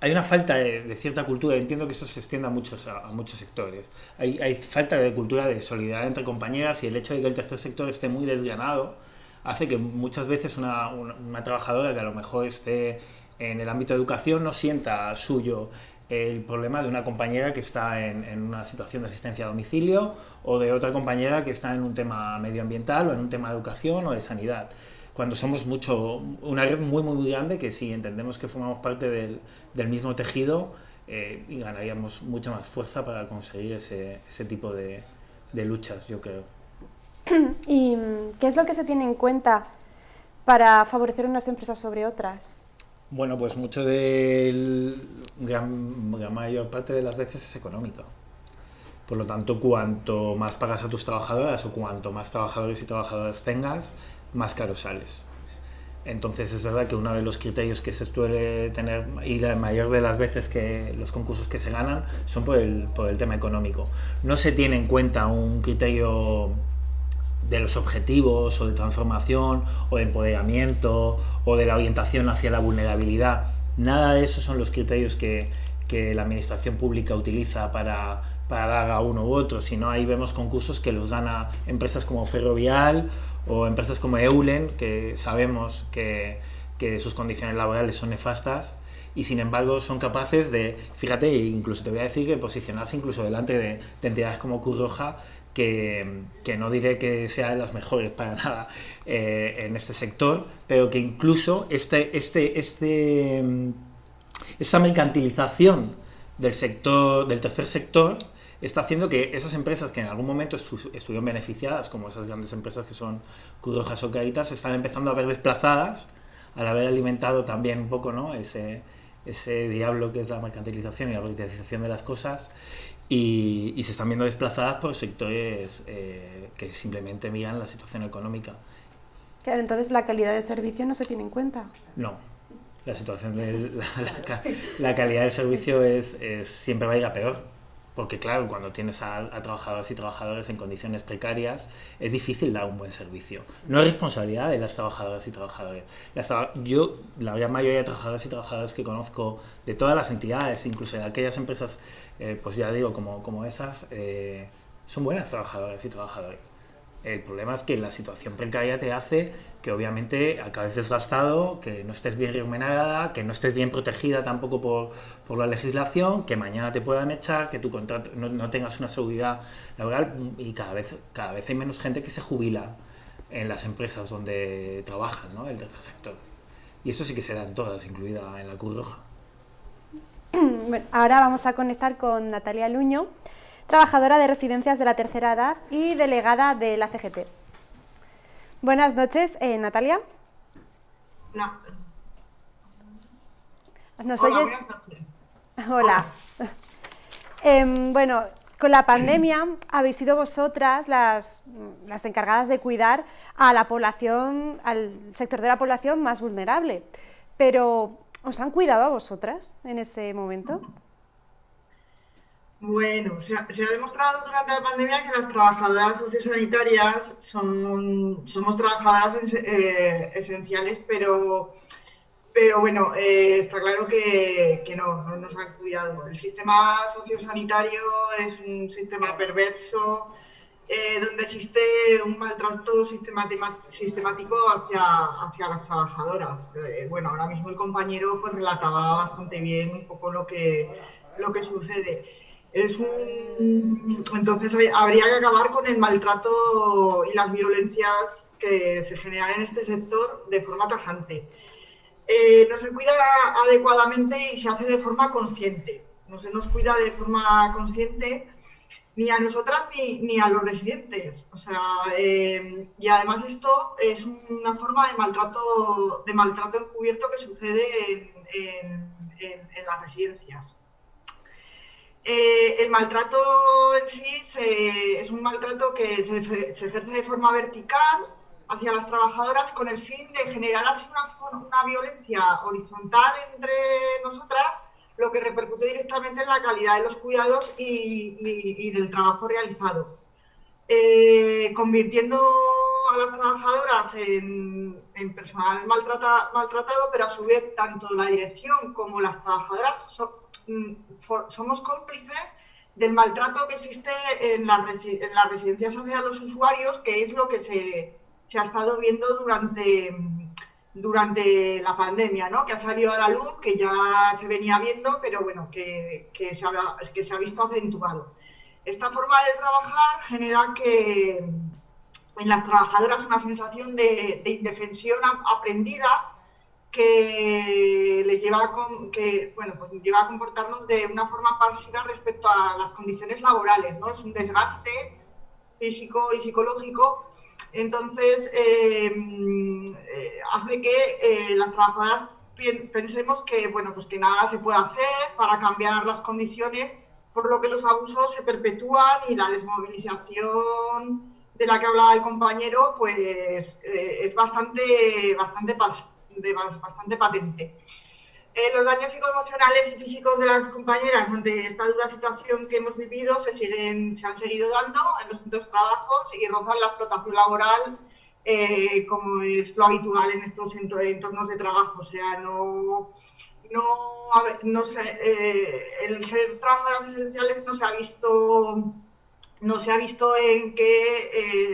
hay una falta de, cierta cultura, entiendo que esto se extienda a muchos, a, muchos sectores. Hay, falta de cultura de solidaridad entre compañeras y el hecho de que el tercer sector esté muy desganado hace que muchas veces una, una, trabajadora que a lo mejor esté en el ámbito de educación no sienta suyo el problema de una compañera que está en, en, una situación de asistencia a domicilio o de otra compañera que está en un tema medioambiental o en un tema de educación o de sanidad cuando somos mucho, una red muy, muy, muy grande que si entendemos que formamos parte del, del mismo tejido eh, y ganaríamos mucha más fuerza para conseguir ese, ese tipo de, de luchas, yo creo. ¿Y qué es lo que se tiene en cuenta para favorecer unas empresas sobre otras? Bueno, pues mucho de la mayor parte de las veces es económico. Por lo tanto, cuanto más pagas a tus trabajadoras o cuanto más trabajadores y trabajadoras tengas, más caro sales. Entonces es verdad que uno de los criterios que se suele tener, y la mayor de las veces que los concursos que se ganan, son por el, por el tema económico. No se tiene en cuenta un criterio de los objetivos o de transformación o de empoderamiento o de la orientación hacia la vulnerabilidad. Nada de eso son los criterios que, que la administración pública utiliza para, para dar a uno u otro, sino ahí vemos concursos que los gana empresas como Ferrovial o empresas como Eulen, que sabemos que, que sus condiciones laborales son nefastas y sin embargo son capaces de, fíjate, incluso te voy a decir que posicionarse incluso delante de, entidades como Cruz Roja, que, que, no diré que sea de las mejores para nada eh, en este sector, pero que incluso este, este, este, esta mercantilización del sector, del tercer sector, está haciendo que esas empresas que en algún momento estuvieron beneficiadas, como esas grandes empresas que son Curojas o Caritas, están empezando a ver desplazadas al haber alimentado también un poco ¿no? ese, ese diablo que es la mercantilización y la privatización de las cosas y, y, se están viendo desplazadas por sectores eh, que simplemente miran la situación económica. Claro, entonces la calidad de servicio no se tiene en cuenta. No, la situación de la, la, calidad del servicio es, es, siempre va a ir a peor porque claro, cuando tienes a, trabajadores y trabajadores en condiciones precarias, es difícil dar un buen servicio. No es responsabilidad de las trabajadoras y trabajadores. yo, la gran mayoría de trabajadores y trabajadoras que conozco de todas las entidades, incluso de aquellas empresas, eh, pues ya digo, como, como esas, eh, son buenas trabajadoras y trabajadores. El problema es que la situación precaria te hace que obviamente acabes desgastado, que no estés bien remunerada, que no estés bien protegida tampoco por, por la legislación, que mañana te puedan echar, que tu contrato no, no, tengas una seguridad laboral y cada vez, cada vez hay menos gente que se jubila en las empresas donde trabajan, ¿no? el tercer sector. Y eso sí que se da en todas, incluida en la Cruz Roja. Bueno, ahora vamos a conectar con Natalia Luño, trabajadora de residencias de la tercera edad y delegada de la CGT. Buenas noches, eh, Natalia. Hola. ¿Nos Hola, oyes? buenas noches. Hola. Em, bueno, con la pandemia habéis sido vosotras las, las encargadas de cuidar a la población, al sector de la población más vulnerable. Pero, ¿os han cuidado a vosotras en ese momento? Bueno, se ha, se ha demostrado durante la pandemia que las trabajadoras sociosanitarias son, somos trabajadoras eh, esenciales, pero, pero bueno, eh, está claro que, que no, no nos han cuidado. El sistema sociosanitario es un sistema perverso eh, donde existe un maltrato sistemático hacia, hacia las trabajadoras. Bueno, ahora mismo el compañero pues relataba bastante bien un poco lo que, lo que sucede. Es un... Entonces habría que acabar con el maltrato y las violencias que se generan en este sector de forma tajante. Eh, no se cuida adecuadamente y se hace de forma consciente. No se nos cuida de forma consciente ni a nosotras ni, a los residentes. O sea, eh, y además esto es una forma de maltrato, de maltrato encubierto que sucede en las residencias. Eh, el maltrato en sí es un maltrato que se, ejerce de forma vertical hacia las trabajadoras con el fin de generar así una, violencia horizontal entre nosotras, lo que repercute directamente en la calidad de los cuidados y, del trabajo realizado. Eh, convirtiendo a las trabajadoras en, personal maltrata- maltratado, pero a su vez tanto la dirección como las trabajadoras so- mm, for- somos cómplices del maltrato que existe en resi- en las residencias hacia los usuarios, que es lo que se, se ha estado viendo durante, durante la pandemia, ¿no? que ha salido a la luz, que ya se venía viendo, pero bueno, que, que se, ha, que se ha visto acentuado. Esta forma de trabajar genera que en las trabajadoras una sensación de, de indefensión aprendida que les lleva a, que, bueno, pues lleva a comportarnos de una forma pasiva respecto a las condiciones laborales, ¿no? Es un desgaste físico y psicológico. Entonces, eh, eh, hace que eh, las trabajadoras pensemos que, bueno, pues que nada se puede hacer para cambiar las condiciones, por lo que los abusos se perpetúan y la desmovilización de la que hablaba el compañero, pues es bastante, bastante, de bas- bastante patente. Eh, los daños psicoemocionales y físicos de las compañeras ante esta dura situación que hemos vivido se, siguen, se han seguido dando en los de trabajos y rozan la explotación laboral eh, como es lo habitual en estos ento- entornos de trabajo. O sea, no, no, a ver, no sé, eh, el ser trabajadoras esenciales no se ha visto no se ha visto en que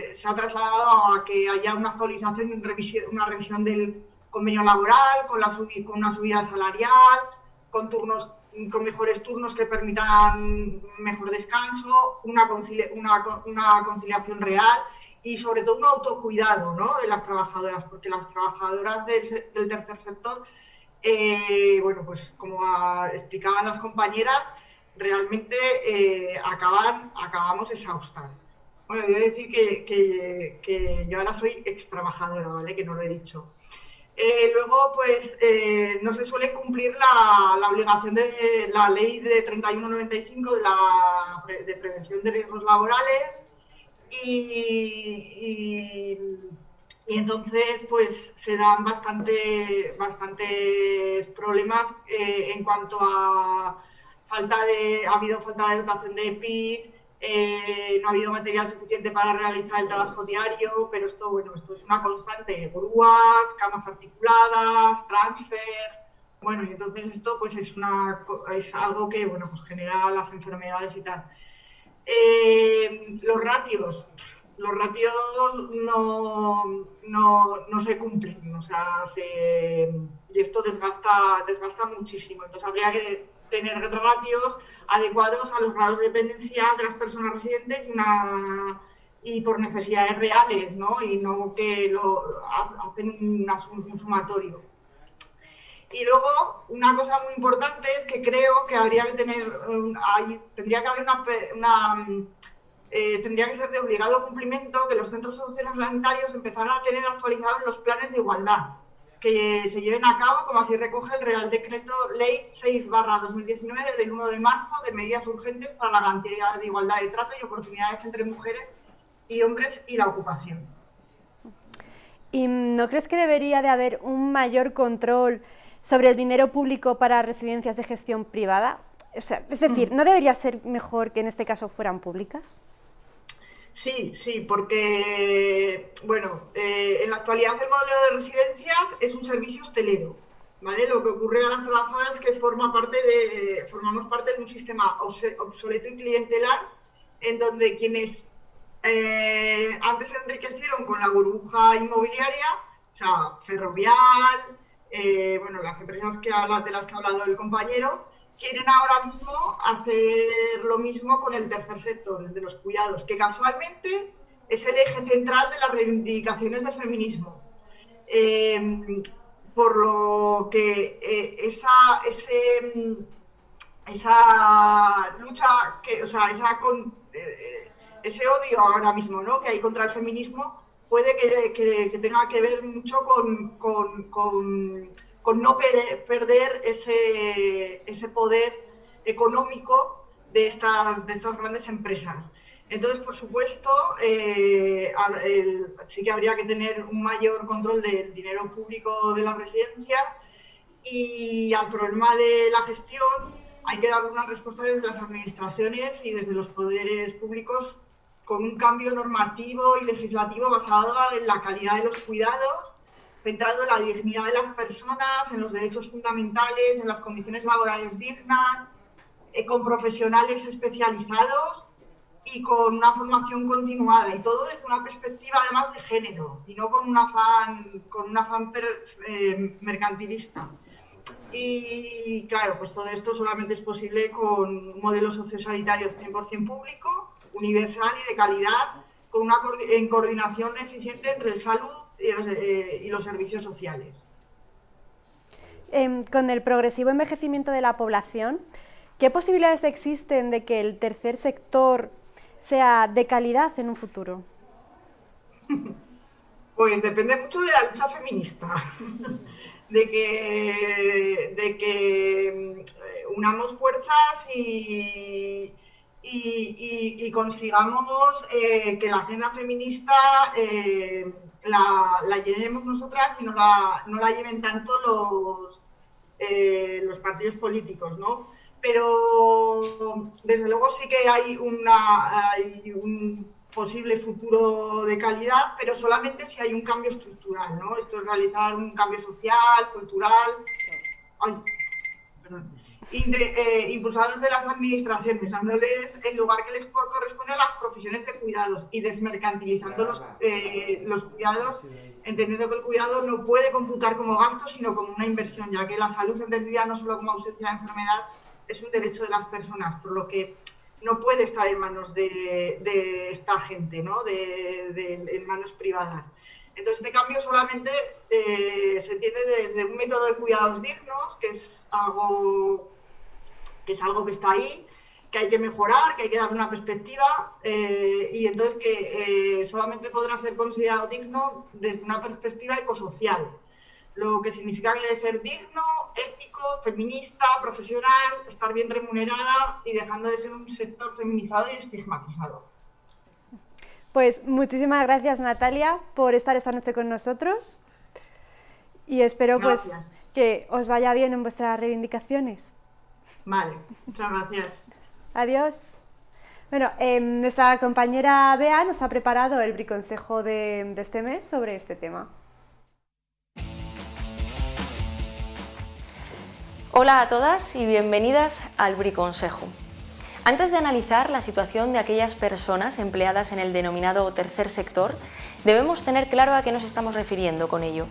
eh, se ha trasladado a que haya una actualización, y revisión- una revisión del convenio laboral, con, la subi- con una subida salarial, con turnos con mejores turnos que permitan mejor descanso, una, concili- una, una conciliación real y sobre todo un autocuidado ¿no? de las trabajadoras, porque las trabajadoras del, del tercer sector, eh, bueno, pues como explicaban las compañeras, realmente eh, acaban, acabamos exhaustas. Bueno, a decir que, que- que yo ahora soy ex trabajadora, ¿vale? Que no lo he dicho. Eh, luego, pues, eh, no se suele cumplir la, la obligación de la ley de 3195 de, de prevención de riesgos laborales y entonces, pues, se dan bastante, bastantes problemas eh, en cuanto a falta de, ha habido falta de dotación de EPIs, eh, no ha habido material suficiente para realizar el trabajo diario, pero esto, bueno, esto es una constante, grúas, camas articuladas, transfer, bueno, y entonces esto pues es, una, es algo que, bueno, pues genera las enfermedades y tal. Eh, los ratios, los ratios no, no, se cumplen, o sea, y esto desgasta, desgasta muchísimo. Entonces habría que tener ratios adecuados a los grados de dependencia de las personas residentes y, una, por necesidades reales, ¿no? Y no que lo hacen un sumatorio. Y luego, una cosa muy importante es que creo que habría que tener, tendría que haber una, eh, tendría que ser de obligado cumplimiento que los centros sociosanitarios empezaran a tener actualizados los planes de igualdad que se lleven a cabo, como así recoge el Real Decreto Ley 6-2019 del 1 de marzo de medidas urgentes para la garantía de igualdad de trato y oportunidades entre mujeres y hombres y la ocupación. ¿Y no crees que debería de haber un mayor control sobre el dinero público para residencias de gestión privada? es decir, ¿no debería ser mejor que en este caso fueran públicas? Sí, sí, porque, bueno, eh, en la actualidad el modelo de residencias es un servicio hostelero, ¿vale? Lo que ocurre a las trabajadoras es que forma parte de, formamos parte de un sistema obsoleto y clientelar en donde quienes eh, antes se enriquecieron con la burbuja inmobiliaria, o sea, ferrovial, eh, bueno, las empresas que de las que ha hablado el compañero, quieren ahora mismo hacer lo mismo con el tercer sector, el de los cuidados, que casualmente es el eje central de las reivindicaciones del feminismo. Eh, por lo que eh, esa, ese, esa lucha, que, o sea, eh, ese odio ahora mismo ¿no? que hay contra el feminismo puede que, tenga que ver mucho con con no perder ese, poder económico de estas, de estas grandes empresas. Entonces, por supuesto, eh, sí que habría que tener un mayor control del dinero público de las residencias y al problema de la gestión hay que dar una respuesta desde las administraciones y desde los poderes públicos con un cambio normativo y legislativo basado en la calidad de los cuidados centrado en la dignidad de las personas, en los derechos fundamentales, en las condiciones laborales dignas, eh, con profesionales especializados y con una formación continuada y todo desde una perspectiva además de género y no con un afán, con un afán eh, mercantilista. Y claro, pues todo esto solamente es posible con un modelo sociosanitario 100% público, universal y de calidad, con una en coordinación eficiente entre el salud, y los servicios sociales. Em, con el progresivo envejecimiento de la población, ¿qué posibilidades existen de que el tercer sector sea de calidad en un futuro? Pues depende mucho de la lucha feminista, de que, de que mm, unamos fuerzas y, y, consigamos eh, que la agenda feminista eh, la, la, llenemos nosotras y no la, no la lleven tanto los, eh, los partidos políticos, ¿no? Pero desde luego sí que hay, una, hay un posible futuro de calidad, pero solamente si hay un cambio estructural, ¿no? Esto es realizar un cambio social, cultural. Ay, perdón eh, impulsados de las administraciones, dándoles el lugar que les corresponde a las profesiones de cuidados y desmercantilizando los, eh, los cuidados, entendiendo que el cuidado no puede computar como gasto, sino como una inversión, ya que la salud entendida no solo como ausencia de enfermedad, es un derecho de las personas, por lo que no puede estar en manos de, de esta gente, ¿no? de, de, en manos privadas. Entonces, este cambio solamente eh, se entiende desde un método de cuidados dignos, que es algo que es algo que está ahí, que hay que mejorar, que hay que darle una perspectiva eh, y entonces que eh, solamente podrá ser considerado digno desde una perspectiva ecosocial, lo que significa que debe ser digno, ético, feminista, profesional, estar bien remunerada y dejando de ser un sector feminizado y estigmatizado. Pues muchísimas gracias Natalia por estar esta noche con nosotros y espero pues que os vaya bien en vuestras reivindicaciones. Vale, muchas gracias. Adiós. Bueno, em, nuestra compañera Bea nos ha preparado el briconsejo de, de este mes sobre este tema. Hola a todas y bienvenidas al briconsejo. Antes de analizar la situación de aquellas personas empleadas en el denominado tercer sector, debemos tener claro a qué nos estamos refiriendo con ello.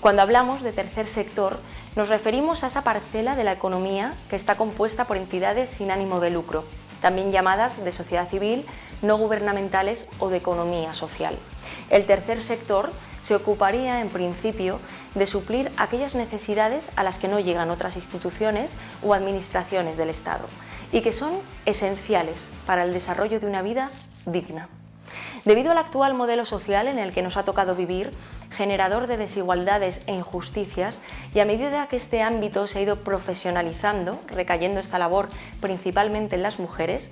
Cuando hablamos de tercer sector, nos referimos a esa parcela de la economía que está compuesta por entidades sin ánimo de lucro, también llamadas de sociedad civil, no gubernamentales o de economía social. El tercer sector se ocuparía, en principio, de suplir aquellas necesidades a las que no llegan otras instituciones o administraciones del Estado y que son esenciales para el desarrollo de una vida digna. Debido al actual modelo social en el que nos ha tocado vivir, generador de desigualdades e injusticias, y a medida que este ámbito se ha ido profesionalizando, recayendo esta labor principalmente en las mujeres,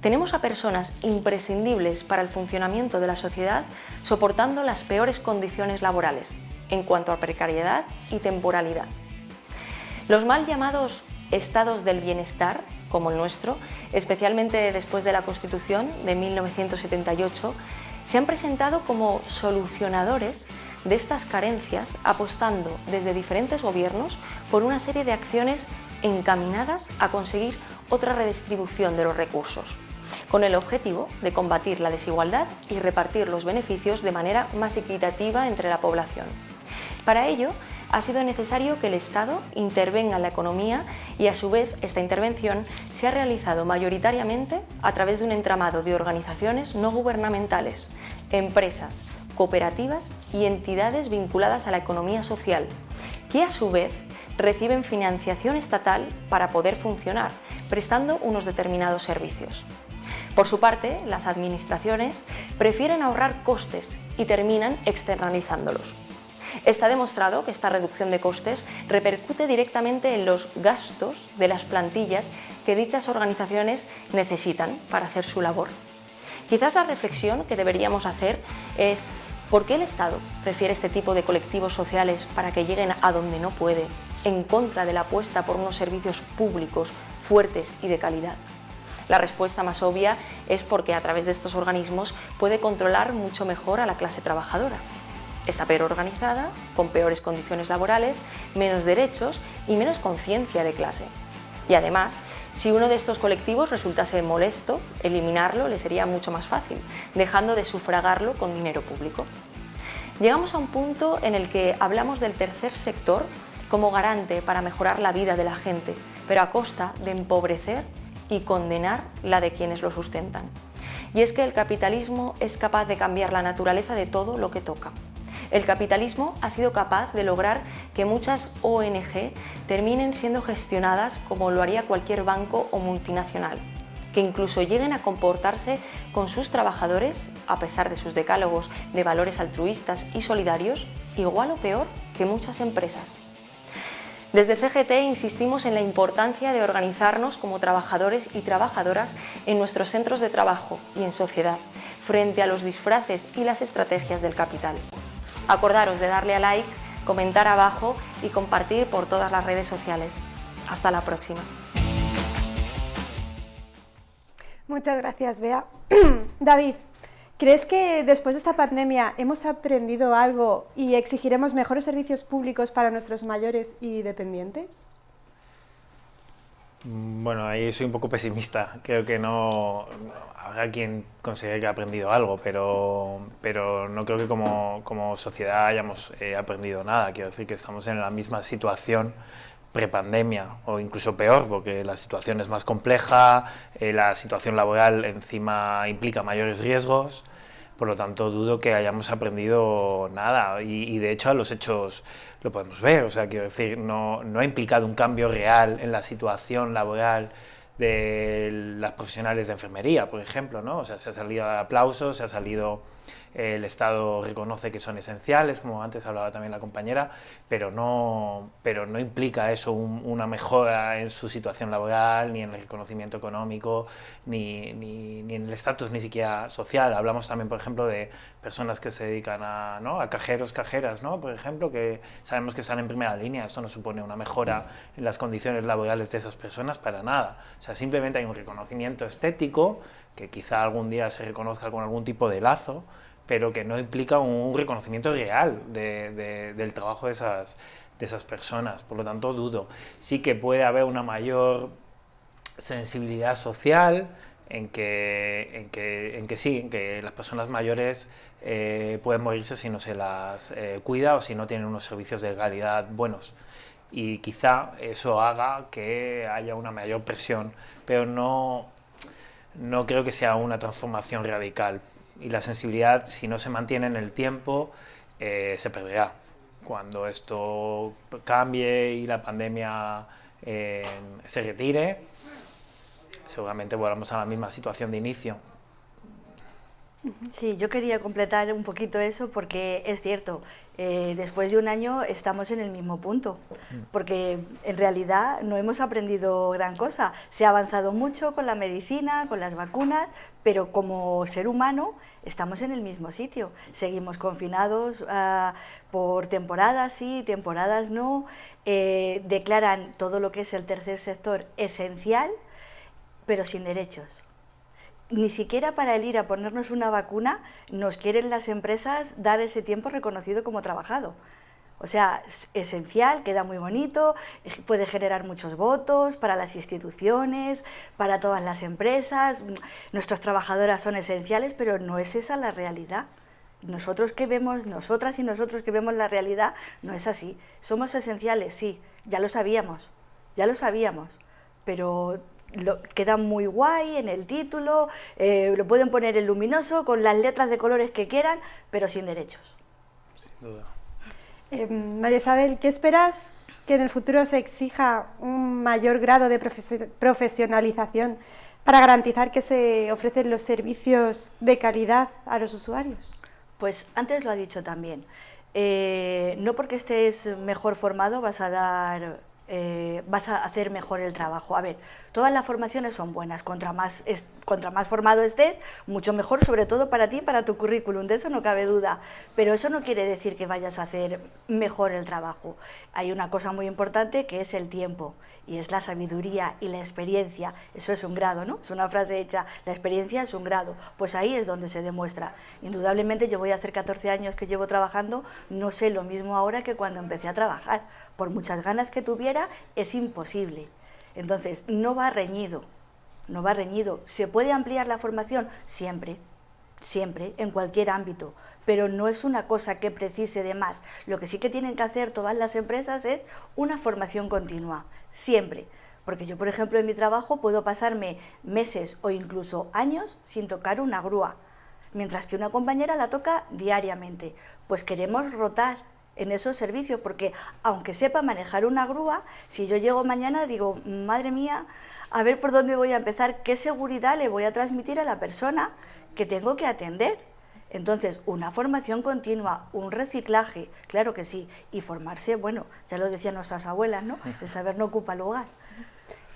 tenemos a personas imprescindibles para el funcionamiento de la sociedad soportando las peores condiciones laborales en cuanto a precariedad y temporalidad. Los mal llamados estados del bienestar, como el nuestro, especialmente después de la Constitución de 1978, se han presentado como solucionadores de estas carencias, apostando desde diferentes gobiernos por una serie de acciones encaminadas a conseguir otra redistribución de los recursos, con el objetivo de combatir la desigualdad y repartir los beneficios de manera más equitativa entre la población. Para ello, ha sido necesario que el Estado intervenga en la economía y a su vez esta intervención se ha realizado mayoritariamente a través de un entramado de organizaciones no gubernamentales, empresas, cooperativas y entidades vinculadas a la economía social, que a su vez reciben financiación estatal para poder funcionar, prestando unos determinados servicios. Por su parte, las administraciones prefieren ahorrar costes y terminan externalizándolos. Está demostrado que esta reducción de costes repercute directamente en los gastos de las plantillas que dichas organizaciones necesitan para hacer su labor. Quizás la reflexión que deberíamos hacer es ¿por qué el Estado prefiere este tipo de colectivos sociales para que lleguen a donde no puede, en contra de la apuesta por unos servicios públicos fuertes y de calidad? La respuesta más obvia es porque a través de estos organismos puede controlar mucho mejor a la clase trabajadora. Está peor organizada, con peores condiciones laborales, menos derechos y menos conciencia de clase. Y además, si uno de estos colectivos resultase molesto, eliminarlo le sería mucho más fácil, dejando de sufragarlo con dinero público. Llegamos a un punto en el que hablamos del tercer sector como garante para mejorar la vida de la gente, pero a costa de empobrecer y condenar la de quienes lo sustentan. Y es que el capitalismo es capaz de cambiar la naturaleza de todo lo que toca. El capitalismo ha sido capaz de lograr que muchas ONG terminen siendo gestionadas como lo haría cualquier banco o multinacional, que incluso lleguen a comportarse con sus trabajadores, a pesar de sus decálogos de valores altruistas y solidarios, igual o peor que muchas empresas. Desde CGT insistimos en la importancia de organizarnos como trabajadores y trabajadoras en nuestros centros de trabajo y en sociedad, frente a los disfraces y las estrategias del capital. Acordaros de darle a like, comentar abajo y compartir por todas las redes sociales. Hasta la próxima. Muchas gracias, Bea. David, ¿crees que después de esta pandemia hemos aprendido algo y exigiremos mejores servicios públicos para nuestros mayores y dependientes? Mm, bueno, ahí soy un poco pesimista. Creo que no habrá quien considere que ha aprendido algo, pero, pero no creo que como, como sociedad hayamos eh, aprendido nada. Quiero decir que estamos en la misma situación prepandemia o incluso peor, porque la situación es más compleja, eh, la situación laboral encima implica mayores riesgos. Por lo tanto, dudo que hayamos aprendido nada y, de hecho a los hechos lo podemos ver. O sea, quiero decir, no, no ha implicado un cambio real en la situación laboral de las profesionales de enfermería, por ejemplo, ¿no? O sea, se ha salido de aplausos, se ha salido el Estado reconoce que son esenciales, como antes hablaba también la compañera, pero no, pero no implica eso una mejora en su situación laboral, ni en el reconocimiento económico, ni, ni, ni en el estatus ni siquiera social. Hablamos también, por ejemplo, de personas que se dedican a, ¿no? a cajeros, cajeras, ¿no? por ejemplo, que sabemos que están en primera línea. Esto no supone una mejora en las condiciones laborales de esas personas para nada. O sea, simplemente hay un reconocimiento estético, que quizá algún día se reconozca con algún tipo de lazo, pero que no implica un reconocimiento real del trabajo de esas, de esas personas. Por lo tanto, dudo. Sí que puede haber una mayor sensibilidad social, en que, en que, en que sí, en que las personas mayores eh, pueden morirse si no se las eh, cuida o si no tienen unos servicios de calidad buenos. Y quizá eso haga que haya una mayor presión, pero no, no creo que sea una transformación radical. Y la sensibilidad, si no se mantiene en el tiempo, eh, se perderá. Cuando esto cambie y la pandemia se retire, seguramente volvamos a la misma situación de inicio. Sí, yo quería completar un poquito eso porque es cierto, eh, después de un año estamos en el mismo punto, porque en realidad no hemos aprendido gran cosa. Se ha avanzado mucho con la medicina, con las vacunas, pero como ser humano estamos en el mismo sitio. Seguimos confinados ah, por temporadas sí, temporadas no. Eh, declaran todo lo que es el tercer sector esencial, pero sin derechos ni siquiera para el ir a ponernos una vacuna nos quieren las empresas dar ese tiempo reconocido como trabajado. O sea, es esencial, queda muy bonito, puede generar muchos votos para las instituciones, para todas las empresas. Nuestras trabajadoras son esenciales, pero no es esa la realidad. Nosotros que vemos, nosotras y nosotros que vemos la realidad, no es así. Somos esenciales, sí, ya lo sabíamos, ya lo sabíamos, pero lo, queda muy guay en el título, eh, lo pueden poner en luminoso, con las letras de colores que quieran, pero sin derechos. Sin duda. Eh, María Isabel, ¿qué esperas que en el futuro se exija un mayor grado de profesionalización para garantizar que se ofrecen los servicios de calidad a los usuarios? Pues antes lo ha dicho también. Eh, no porque estés mejor formado vas a dar eh, vas a hacer mejor el trabajo. A ver, todas las formaciones son buenas, contra más, contra más formado estés, mucho mejor, sobre todo para ti, para tu currículum, de eso no cabe duda. Pero eso no quiere decir que vayas a hacer mejor el trabajo. Hay una cosa muy importante que es el tiempo, y es la sabiduría y la experiencia. Eso es un grado, ¿no? Es una frase hecha, la experiencia es un grado. Pues ahí es donde se demuestra. Indudablemente yo voy a hacer 14 años que llevo trabajando, no sé lo mismo ahora que cuando empecé a trabajar por muchas ganas que tuviera, es imposible. Entonces, no va reñido, no va reñido. ¿Se puede ampliar la formación? Siempre, siempre, en cualquier ámbito, pero no es una cosa que precise de más. Lo que sí que tienen que hacer todas las empresas es una formación continua, siempre. Porque yo, por ejemplo, en mi trabajo puedo pasarme meses o incluso años sin tocar una grúa, mientras que una compañera la toca diariamente. Pues queremos rotar, en esos servicios, porque aunque sepa manejar una grúa, si yo llego mañana digo, madre mía, a ver por dónde voy a empezar, qué seguridad le voy a transmitir a la persona que tengo que atender. Entonces, una formación continua, un reciclaje, claro que sí, y formarse, bueno, ya lo decían nuestras abuelas, ¿no? El saber no ocupa lugar.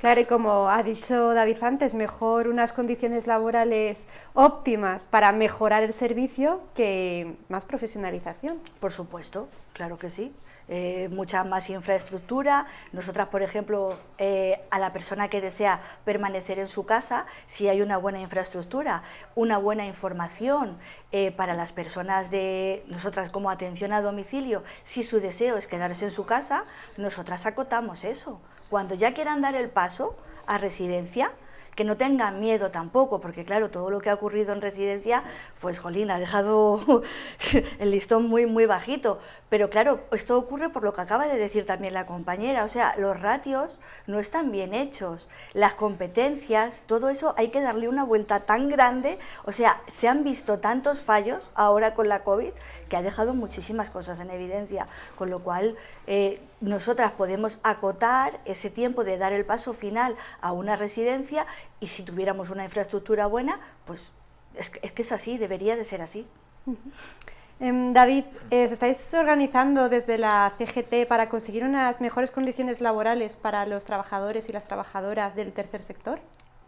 Claro, y como ha dicho David antes, mejor unas condiciones laborales óptimas para mejorar el servicio que más profesionalización. Por supuesto, claro que sí. Eh, mucha más infraestructura. Nosotras, por ejemplo, eh, a la persona que desea permanecer en su casa, si hay una buena infraestructura, una buena información eh, para las personas de nosotras como atención a domicilio, si su deseo es quedarse en su casa, nosotras acotamos eso cuando ya quieran dar el paso a residencia, que no tengan miedo tampoco, porque claro, todo lo que ha ocurrido en residencia, pues jolín, ha dejado el listón muy, muy bajito. Pero claro, esto ocurre por lo que acaba de decir también la compañera, o sea, los ratios no están bien hechos, las competencias, todo eso hay que darle una vuelta tan grande, o sea, se han visto tantos fallos ahora con la COVID que ha dejado muchísimas cosas en evidencia, con lo cual eh, nosotras podemos acotar ese tiempo de dar el paso final a una residencia y si tuviéramos una infraestructura buena, pues es que es, así, debería de ser así. Em, David, eh, ¿os estáis organizando desde la CGT para conseguir unas mejores condiciones laborales para los trabajadores y las trabajadoras del tercer sector?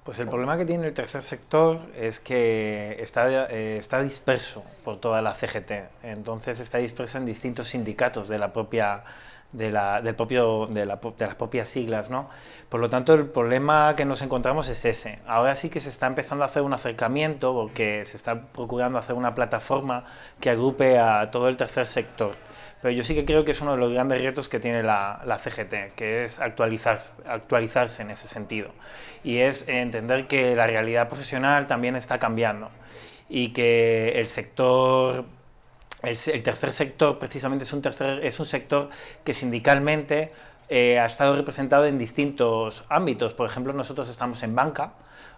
Pues el problema que tiene el tercer sector es que está, eh, está disperso por toda la CGT, entonces está disperso en distintos sindicatos de la propia de, la, del propio, de, la, de, las propias siglas. ¿no? Por lo tanto, el problema que nos encontramos es ese. Ahora sí que se está empezando a hacer un acercamiento porque se está procurando hacer una plataforma que agrupe a todo el tercer sector pero yo sí que creo que es uno de los grandes retos que tiene la, la CGT, que es actualizar, actualizarse en ese sentido, y es entender que la realidad profesional también está cambiando y que el sector el, tercer sector precisamente es un, tercer, es un sector que sindicalmente eh, ha estado representado en distintos ámbitos. Por ejemplo, nosotros estamos en banca,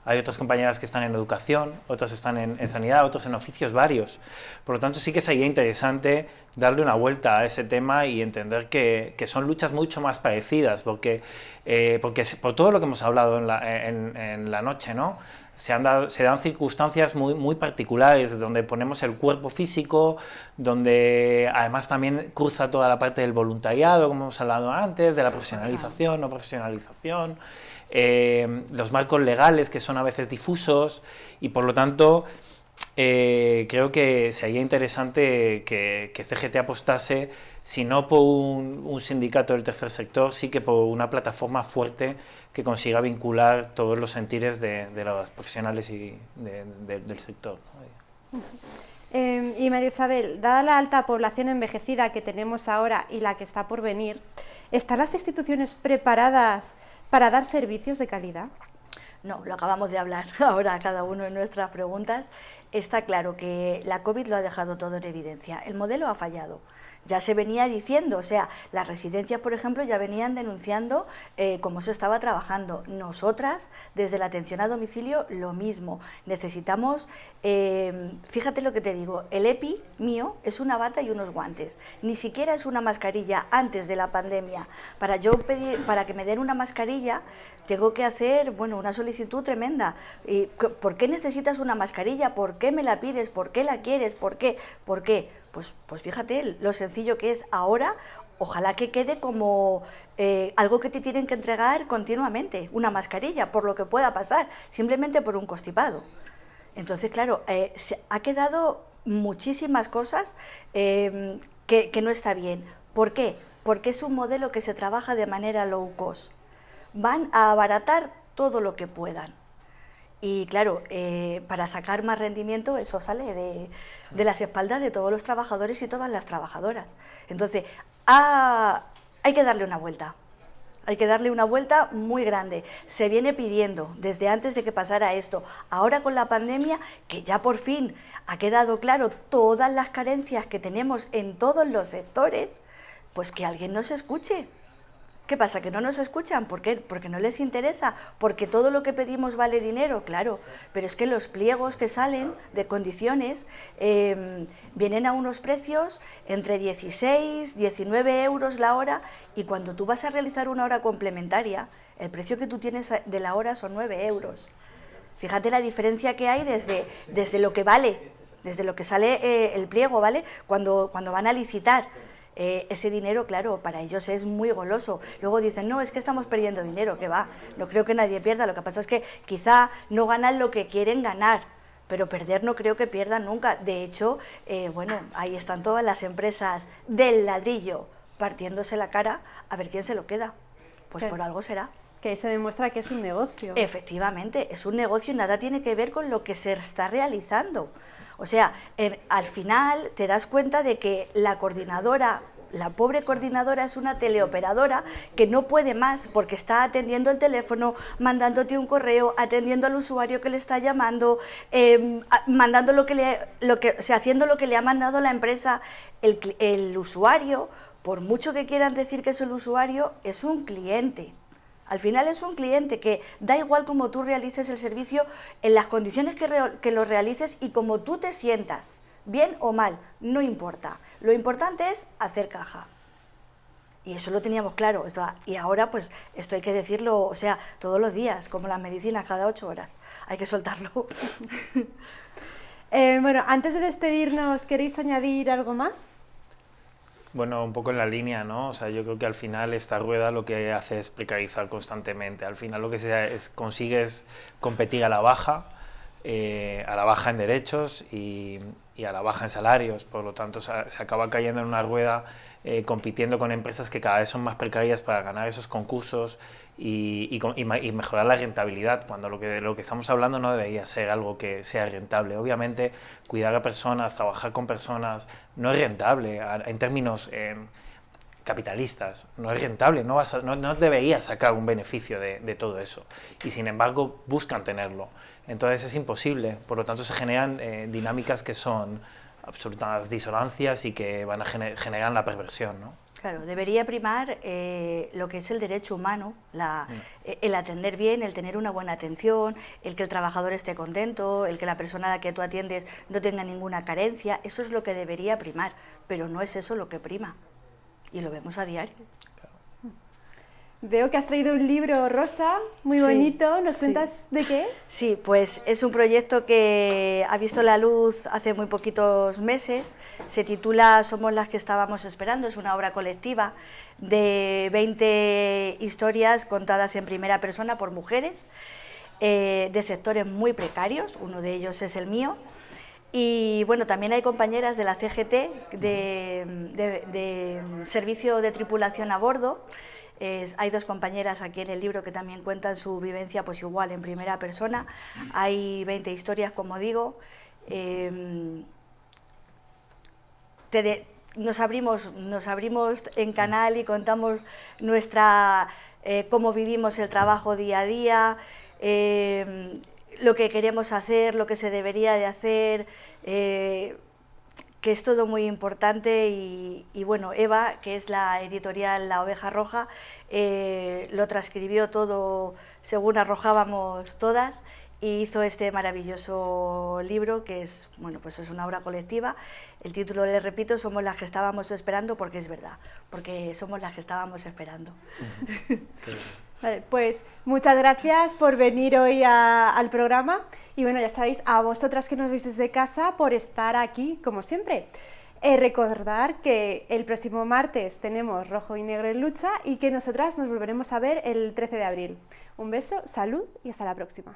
hay otras compañeras que están en educación, otras están en, sanidad, otros en oficios varios. Por lo tanto, sí que sería interesante darle una vuelta a ese tema y entender que, que son luchas mucho más parecidas, porque, eh, porque por todo lo que hemos hablado en la, en, en la noche, ¿no? Se, han se dan circunstancias muy, muy particulares, donde ponemos el cuerpo físico, donde además también cruza toda la parte del voluntariado, como hemos hablado antes, de la profesionalización, no profesionalización, eh, los marcos legales que son a veces difusos y por lo tanto eh, creo que sería interesante que, CGT apostase si no por un, sindicato del tercer sector, sí que por una plataforma fuerte que consiga vincular todos los sentires de, los profesionales y del sector. Eh, y María Isabel, dada la alta población envejecida que tenemos ahora y la que está por venir, ¿están las instituciones preparadas para dar servicios de calidad? No, lo acabamos de hablar ahora cada uno de nuestras preguntas. Está claro que la COVID lo ha dejado todo en evidencia. El modelo ha fallado ya se venía diciendo, o sea, las residencias, por ejemplo, ya venían denunciando eh, cómo se estaba trabajando. Nosotras, desde la atención a domicilio, lo mismo. Necesitamos, eh, fíjate lo que te digo, el EPI mío es una bata y unos guantes. Ni siquiera es una mascarilla antes de la pandemia. Para yo pedir, para que me den una mascarilla, tengo que hacer, bueno, una solicitud tremenda. ¿Y ¿Por qué necesitas una mascarilla? ¿Por qué me la pides? ¿Por qué la quieres? ¿Por qué? ¿Por qué? Pues, pues fíjate lo sencillo que es ahora, ojalá que quede como eh, algo que te tienen que entregar continuamente, una mascarilla, por lo que pueda pasar, simplemente por un constipado. Entonces, claro, eh, se ha quedado muchísimas cosas em, que, que no está bien. ¿Por qué? Porque es un modelo que se trabaja de manera low cost. Van a abaratar todo lo que puedan. Y claro, eh, para sacar más rendimiento eso sale de, las espaldas de todos los trabajadores y todas las trabajadoras. Entonces, hay que darle una vuelta. Hay que darle una vuelta muy grande. Se viene pidiendo desde antes de que pasara esto. Ahora con la pandemia, que ya por fin ha quedado claro todas las carencias que tenemos en todos los sectores, pues que alguien nos escuche. ¿Qué pasa? ¿Que no nos escuchan? ¿Por qué? Porque no les interesa, porque todo lo que pedimos vale dinero, claro, pero es que los pliegos que salen de condiciones em, vienen a unos precios entre 16, 19 euros la hora y cuando tú vas a realizar una hora complementaria, el precio que tú tienes de la hora son 9 euros. Fíjate la diferencia que hay desde, desde lo que vale, desde lo que sale eh, el pliego, ¿vale? Cuando, cuando van a licitar eh, ese dinero, claro, para ellos es muy goloso. Luego dicen, no, es que estamos perdiendo dinero, que va, no creo que nadie pierda, lo que pasa es que quizá no ganan lo que quieren ganar, pero perder no creo que pierdan nunca. De hecho, eh, bueno, ahí están todas las empresas del ladrillo partiéndose la cara a ver quién se lo queda. Pues por algo será. Que ahí se demuestra que es un negocio. Efectivamente, es un negocio y nada tiene que ver con lo que se está realizando. O sea, al final te das cuenta de que la coordinadora la pobre coordinadora es una teleoperadora que no puede más porque está atendiendo el teléfono, mandándote un correo, atendiendo al usuario que le está llamando, em, mandando lo que le, lo que, haciendo lo que le ha mandado la empresa. El, el usuario, por mucho que quieran decir que es el usuario, es un cliente. Al final es un cliente que da igual cómo tú realices el servicio, en las condiciones que, lo realices y como tú te sientas, bien o mal, no importa. Lo importante es hacer caja. Y eso lo teníamos claro. Y ahora, pues, esto hay que decirlo, o sea, todos los días, como las medicinas, cada ocho horas. Hay que soltarlo. Eh, bueno, antes de despedirnos, ¿queréis añadir algo más? Bueno, un poco en la línea, ¿no? O sea, yo creo que al final esta rueda lo que hace es precarizar constantemente. Al final lo que se consigue es competir a la baja, eh, a la baja en derechos y, a la baja en salarios, por lo tanto se, acaba cayendo en una rueda eh, compitiendo con empresas que cada vez son más precarias para ganar esos concursos y, y, mejorar la rentabilidad, cuando lo que, lo que estamos hablando no debería ser algo que sea rentable. Obviamente, cuidar a personas, trabajar con personas, no es rentable en términos capitalistas, no es rentable, no, vas no, no, deberías sacar un beneficio de, de todo eso, y sin embargo buscan tenerlo. Entonces es imposible, por lo tanto se generan eh, dinámicas que son absolutas disonancias y que van a generar la perversión. ¿no? Claro, debería primar eh, lo que es el derecho humano, la, mm. eh, el atender bien, el tener una buena atención, el que el trabajador esté contento, el que la persona a la que tú atiendes no tenga ninguna carencia, eso es lo que debería primar, pero no es eso lo que prima, y lo vemos a diario. Veo que has traído un libro rosa, muy bonito. ¿Nos cuentas de qué es? Sí, pues es un proyecto que ha visto la luz hace muy poquitos meses. Se titula Somos las que estábamos esperando. Es una obra colectiva de 20 historias contadas en primera persona por mujeres eh, de sectores muy precarios. Uno de ellos es el mío. Y bueno, también hay compañeras de la CGT, de Servicio de Tripulación a Bordo, hay dos compañeras aquí en el libro que también cuentan su vivencia pues igual en primera persona. Hay 20 historias, como digo. Em, nos, abrimos, nos abrimos en canal y contamos nuestra, eh, cómo vivimos el trabajo día a día, em, lo que queremos hacer, lo que se debería de hacer, eh, que es todo muy importante y, bueno, Eva, que es la editorial La Oveja Roja, eh, lo transcribió todo según arrojábamos todas y hizo este maravilloso libro que es, bueno, pues es una obra colectiva. El título, le repito, Somos las que estábamos esperando porque es verdad, porque somos las que estábamos esperando. pues muchas gracias por venir hoy al programa y bueno, ya sabéis, a vosotras que nos veis desde casa por estar aquí, como siempre. Eh, recordar que el próximo martes tenemos Rojo y Negro en lucha y que nosotras nos volveremos a ver el 13 de abril. Un beso, salud y hasta la próxima.